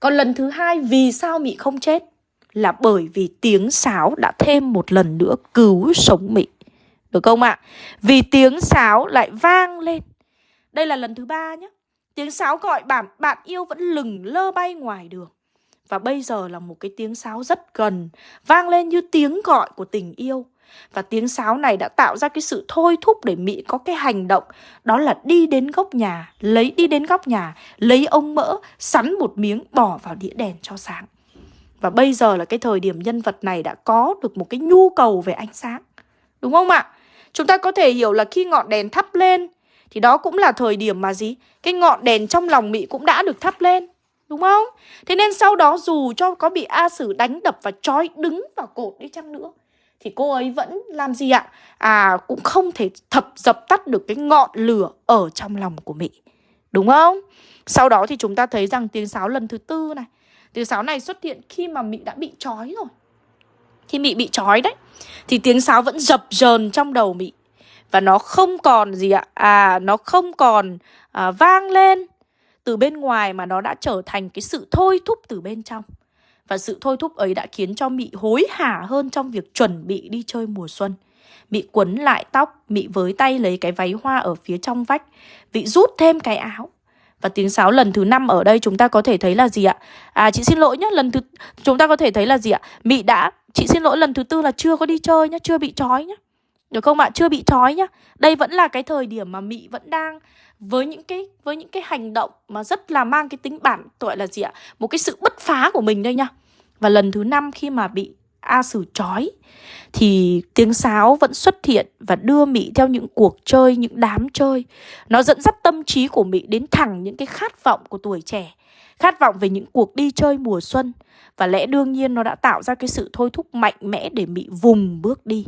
Còn lần thứ hai vì sao Mị không chết? Là bởi vì tiếng sáo đã thêm một lần nữa cứu sống Mị. Được không ạ? Vì tiếng sáo lại vang lên. Đây là lần thứ ba nhé. Tiếng sáo gọi bạn, bạn yêu vẫn lừng lơ bay ngoài đường. Và bây giờ là một cái tiếng sáo rất gần, vang lên như tiếng gọi của tình yêu. Và tiếng sáo này đã tạo ra cái sự thôi thúc để Mỹ có cái hành động Đó là đi đến góc nhà, lấy đi đến góc nhà, lấy ông mỡ, sắn một miếng bỏ vào đĩa đèn cho sáng Và bây giờ là cái thời điểm nhân vật này đã có được một cái nhu cầu về ánh sáng Đúng không ạ? Chúng ta có thể hiểu là khi ngọn đèn thắp lên Thì đó cũng là thời điểm mà gì? Cái ngọn đèn trong lòng Mỹ cũng đã được thắp lên Đúng không? Thế nên sau đó dù cho có bị A Sử đánh đập và trói đứng vào cột đi chăng nữa thì cô ấy vẫn làm gì ạ? À cũng không thể thập dập tắt được cái ngọn lửa ở trong lòng của Mỹ. Đúng không? Sau đó thì chúng ta thấy rằng tiếng sáo lần thứ tư này Tiếng sáo này xuất hiện khi mà Mỹ đã bị trói rồi Khi Mỹ bị trói đấy Thì tiếng sáo vẫn dập dờn trong đầu Mỹ Và nó không còn gì ạ À nó không còn à, vang lên từ bên ngoài Mà nó đã trở thành cái sự thôi thúc từ bên trong và sự thôi thúc ấy đã khiến cho Mị hối hả hơn trong việc chuẩn bị đi chơi mùa xuân. Mị quấn lại tóc, Mị với tay lấy cái váy hoa ở phía trong vách, Mị rút thêm cái áo. Và tiếng sáo lần thứ năm ở đây chúng ta có thể thấy là gì ạ? À chị xin lỗi nhé, lần thứ chúng ta có thể thấy là gì ạ? Mị đã chị xin lỗi lần thứ tư là chưa có đi chơi nhá, chưa bị trói nhá. Được không ạ? Chưa bị trói nhá. Đây vẫn là cái thời điểm mà mỹ vẫn đang với những cái với những cái hành động mà rất là mang cái tính bản gọi là gì ạ? Một cái sự bứt phá của mình đây nhá Và lần thứ năm khi mà bị A Sử trói thì tiếng sáo vẫn xuất hiện và đưa Mỹ theo những cuộc chơi, những đám chơi. Nó dẫn dắt tâm trí của Mỹ đến thẳng những cái khát vọng của tuổi trẻ, khát vọng về những cuộc đi chơi mùa xuân. Và lẽ đương nhiên nó đã tạo ra cái sự thôi thúc mạnh mẽ để Mỹ vùng bước đi.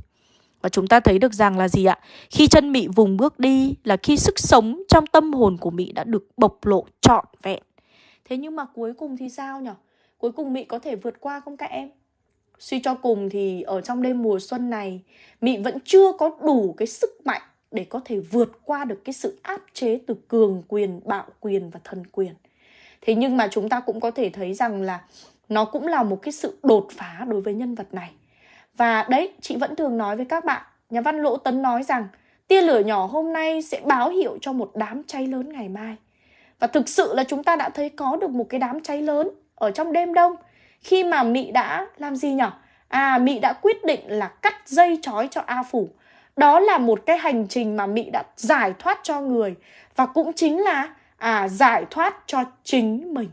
Và chúng ta thấy được rằng là gì ạ? Khi chân Mị vùng bước đi là khi sức sống trong tâm hồn của Mị đã được bộc lộ trọn vẹn. Thế nhưng mà cuối cùng thì sao nhỉ? Cuối cùng Mị có thể vượt qua không các em? Suy cho cùng thì ở trong đêm mùa xuân này Mị vẫn chưa có đủ cái sức mạnh để có thể vượt qua được cái sự áp chế từ cường quyền, bạo quyền và thần quyền. Thế nhưng mà chúng ta cũng có thể thấy rằng là nó cũng là một cái sự đột phá đối với nhân vật này. Và đấy, chị vẫn thường nói với các bạn, nhà văn Lỗ Tấn nói rằng tia lửa nhỏ hôm nay sẽ báo hiệu cho một đám cháy lớn ngày mai. Và thực sự là chúng ta đã thấy có được một cái đám cháy lớn ở trong đêm đông khi mà Mị đã làm gì nhỉ? À, Mị đã quyết định là cắt dây chói cho A Phủ. Đó là một cái hành trình mà Mị đã giải thoát cho người và cũng chính là à giải thoát cho chính mình.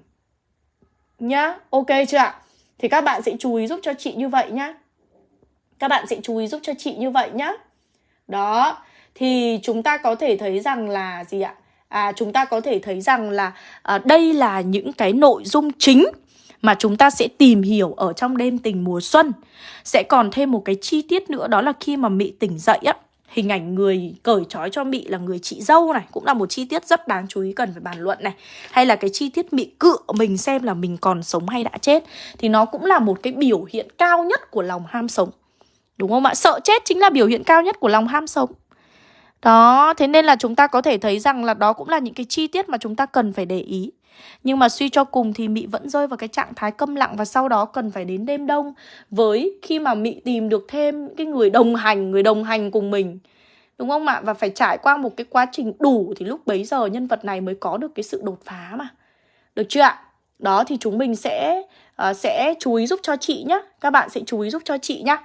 Nhá, ok chưa ạ? Thì các bạn sẽ chú ý giúp cho chị như vậy nhá. Các bạn sẽ chú ý giúp cho chị như vậy nhá. Đó, thì chúng ta có thể thấy rằng là gì ạ? À, chúng ta có thể thấy rằng là à, đây là những cái nội dung chính mà chúng ta sẽ tìm hiểu ở trong đêm tình mùa xuân. Sẽ còn thêm một cái chi tiết nữa đó là khi mà Mị tỉnh dậy á, hình ảnh người cởi trói cho Mị là người chị dâu này cũng là một chi tiết rất đáng chú ý cần phải bàn luận này. Hay là cái chi tiết Mị cựa mình xem là mình còn sống hay đã chết thì nó cũng là một cái biểu hiện cao nhất của lòng ham sống. Đúng không ạ? Sợ chết chính là biểu hiện cao nhất của lòng ham sống. Đó, thế nên là chúng ta có thể thấy rằng là đó cũng là những cái chi tiết mà chúng ta cần phải để ý. Nhưng mà suy cho cùng thì Mị vẫn rơi vào cái trạng thái câm lặng và sau đó cần phải đến đêm đông với khi mà Mị tìm được thêm cái người đồng hành, người đồng hành cùng mình. Đúng không ạ? Và phải trải qua một cái quá trình đủ thì lúc bấy giờ nhân vật này mới có được cái sự đột phá mà. Được chưa ạ? Đó thì chúng mình sẽ uh, sẽ chú ý giúp cho chị nhé. Các bạn sẽ chú ý giúp cho chị nhé.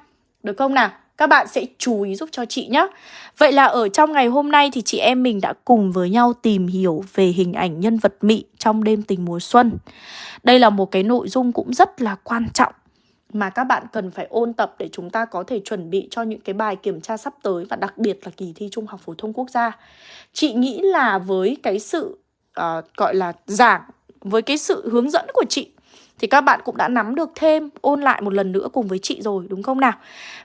Được không nào? Các bạn sẽ chú ý giúp cho chị nhé. Vậy là ở trong ngày hôm nay thì chị em mình đã cùng với nhau tìm hiểu về hình ảnh nhân vật Mị trong đêm tình mùa xuân. Đây là một cái nội dung cũng rất là quan trọng mà các bạn cần phải ôn tập để chúng ta có thể chuẩn bị cho những cái bài kiểm tra sắp tới và đặc biệt là kỳ thi Trung học phổ thông quốc gia. Chị nghĩ là với cái sự uh, gọi là giảng với cái sự hướng dẫn của chị thì các bạn cũng đã nắm được thêm, ôn lại một lần nữa cùng với chị rồi, đúng không nào?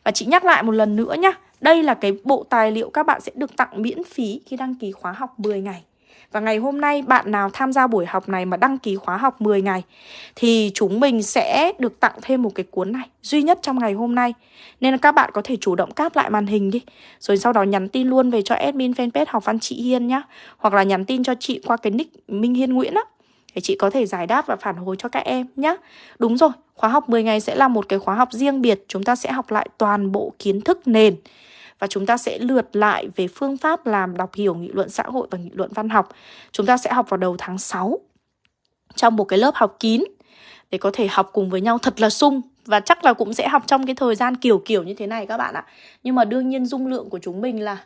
Và chị nhắc lại một lần nữa nhá. Đây là cái bộ tài liệu các bạn sẽ được tặng miễn phí khi đăng ký khóa học 10 ngày. Và ngày hôm nay bạn nào tham gia buổi học này mà đăng ký khóa học 10 ngày thì chúng mình sẽ được tặng thêm một cái cuốn này, duy nhất trong ngày hôm nay. Nên là các bạn có thể chủ động cáp lại màn hình đi. Rồi sau đó nhắn tin luôn về cho admin fanpage học văn chị Hiên nhá. Hoặc là nhắn tin cho chị qua cái nick Minh Hiên Nguyễn á để chị có thể giải đáp và phản hồi cho các em nhé. Đúng rồi, khóa học 10 ngày sẽ là một cái khóa học riêng biệt. Chúng ta sẽ học lại toàn bộ kiến thức nền và chúng ta sẽ lượt lại về phương pháp làm đọc hiểu nghị luận xã hội và nghị luận văn học. Chúng ta sẽ học vào đầu tháng 6 trong một cái lớp học kín để có thể học cùng với nhau thật là sung và chắc là cũng sẽ học trong cái thời gian kiểu kiểu như thế này các bạn ạ. Nhưng mà đương nhiên dung lượng của chúng mình là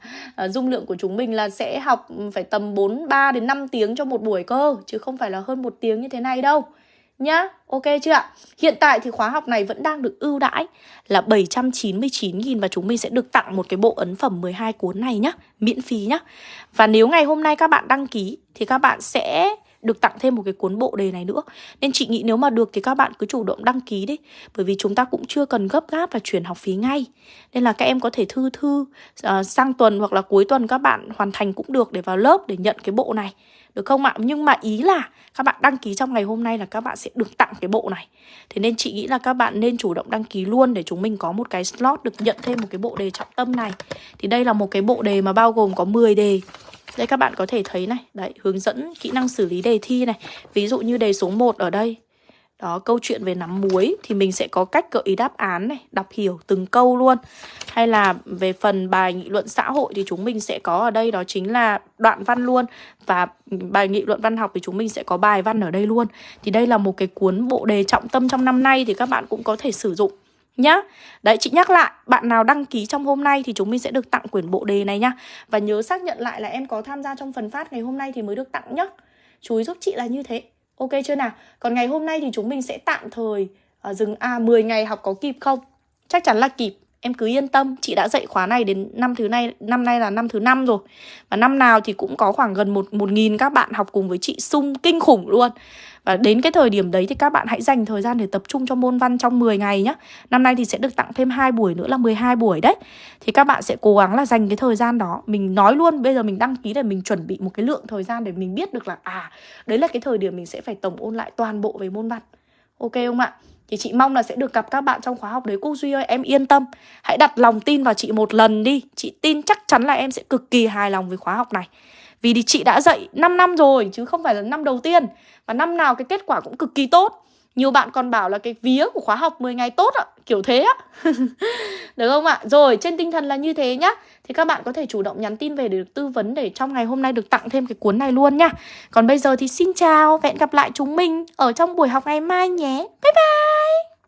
uh, dung lượng của chúng mình là sẽ học ừ, phải tầm 4 3 đến 5 tiếng cho một buổi cơ chứ không phải là hơn một tiếng như thế này đâu. Nhá, ok chưa ạ? Hiện tại thì khóa học này vẫn đang được ưu đãi là 799.000 và chúng mình sẽ được tặng một cái bộ ấn phẩm 12 cuốn này nhá, miễn phí nhá. Và nếu ngày hôm nay các bạn đăng ký thì các bạn sẽ được tặng thêm một cái cuốn bộ đề này nữa. Nên chị nghĩ nếu mà được thì các bạn cứ chủ động đăng ký đi Bởi vì chúng ta cũng chưa cần gấp gáp và chuyển học phí ngay. Nên là các em có thể thư thư uh, sang tuần hoặc là cuối tuần các bạn hoàn thành cũng được để vào lớp để nhận cái bộ này được không ạ? Nhưng mà ý là các bạn đăng ký trong ngày hôm nay là các bạn sẽ được tặng cái bộ này. Thế nên chị nghĩ là các bạn nên chủ động đăng ký luôn để chúng mình có một cái slot được nhận thêm một cái bộ đề trọng tâm này. Thì đây là một cái bộ đề mà bao gồm có 10 đề. Đây các bạn có thể thấy này. Đấy, hướng dẫn kỹ năng xử lý đề thi này. Ví dụ như đề số 1 ở đây đó, câu chuyện về nắm muối thì mình sẽ có cách gợi ý đáp án này, đọc hiểu từng câu luôn. Hay là về phần bài nghị luận xã hội thì chúng mình sẽ có ở đây đó chính là đoạn văn luôn. Và bài nghị luận văn học thì chúng mình sẽ có bài văn ở đây luôn. Thì đây là một cái cuốn bộ đề trọng tâm trong năm nay thì các bạn cũng có thể sử dụng nhá. Đấy chị nhắc lại, bạn nào đăng ký trong hôm nay thì chúng mình sẽ được tặng quyển bộ đề này nhá. Và nhớ xác nhận lại là em có tham gia trong phần phát ngày hôm nay thì mới được tặng nhá. Chú ý giúp chị là như thế. Ok chưa nào? Còn ngày hôm nay thì chúng mình sẽ tạm thời uh, dừng à 10 ngày học có kịp không? Chắc chắn là kịp. Em cứ yên tâm, chị đã dạy khóa này đến năm thứ này, năm nay là năm thứ năm rồi. Và năm nào thì cũng có khoảng gần một một nghìn các bạn học cùng với chị sung kinh khủng luôn. Và đến cái thời điểm đấy thì các bạn hãy dành thời gian để tập trung cho môn văn trong 10 ngày nhé. Năm nay thì sẽ được tặng thêm hai buổi nữa là 12 buổi đấy. Thì các bạn sẽ cố gắng là dành cái thời gian đó. Mình nói luôn bây giờ mình đăng ký để mình chuẩn bị một cái lượng thời gian để mình biết được là à, đấy là cái thời điểm mình sẽ phải tổng ôn lại toàn bộ về môn văn. Ok không ạ? Thì chị mong là sẽ được gặp các bạn trong khóa học đấy. Cô Duy ơi, em yên tâm. Hãy đặt lòng tin vào chị một lần đi. Chị tin chắc chắn là em sẽ cực kỳ hài lòng với khóa học này. Vì thì chị đã dạy 5 năm rồi, Chứ không phải là năm đầu tiên. Và năm nào cái kết quả cũng cực kỳ tốt nhiều bạn còn bảo là cái vía của khóa học 10 ngày tốt ạ, Kiểu thế á. Được không ạ? Rồi, trên tinh thần là như thế nhá. Thì các bạn có thể chủ động nhắn tin về để được tư vấn Để trong ngày hôm nay được tặng thêm cái cuốn này luôn nhá Còn bây giờ thì xin chào Và hẹn gặp lại chúng mình ở trong buổi học ngày mai nhé. Bye bye!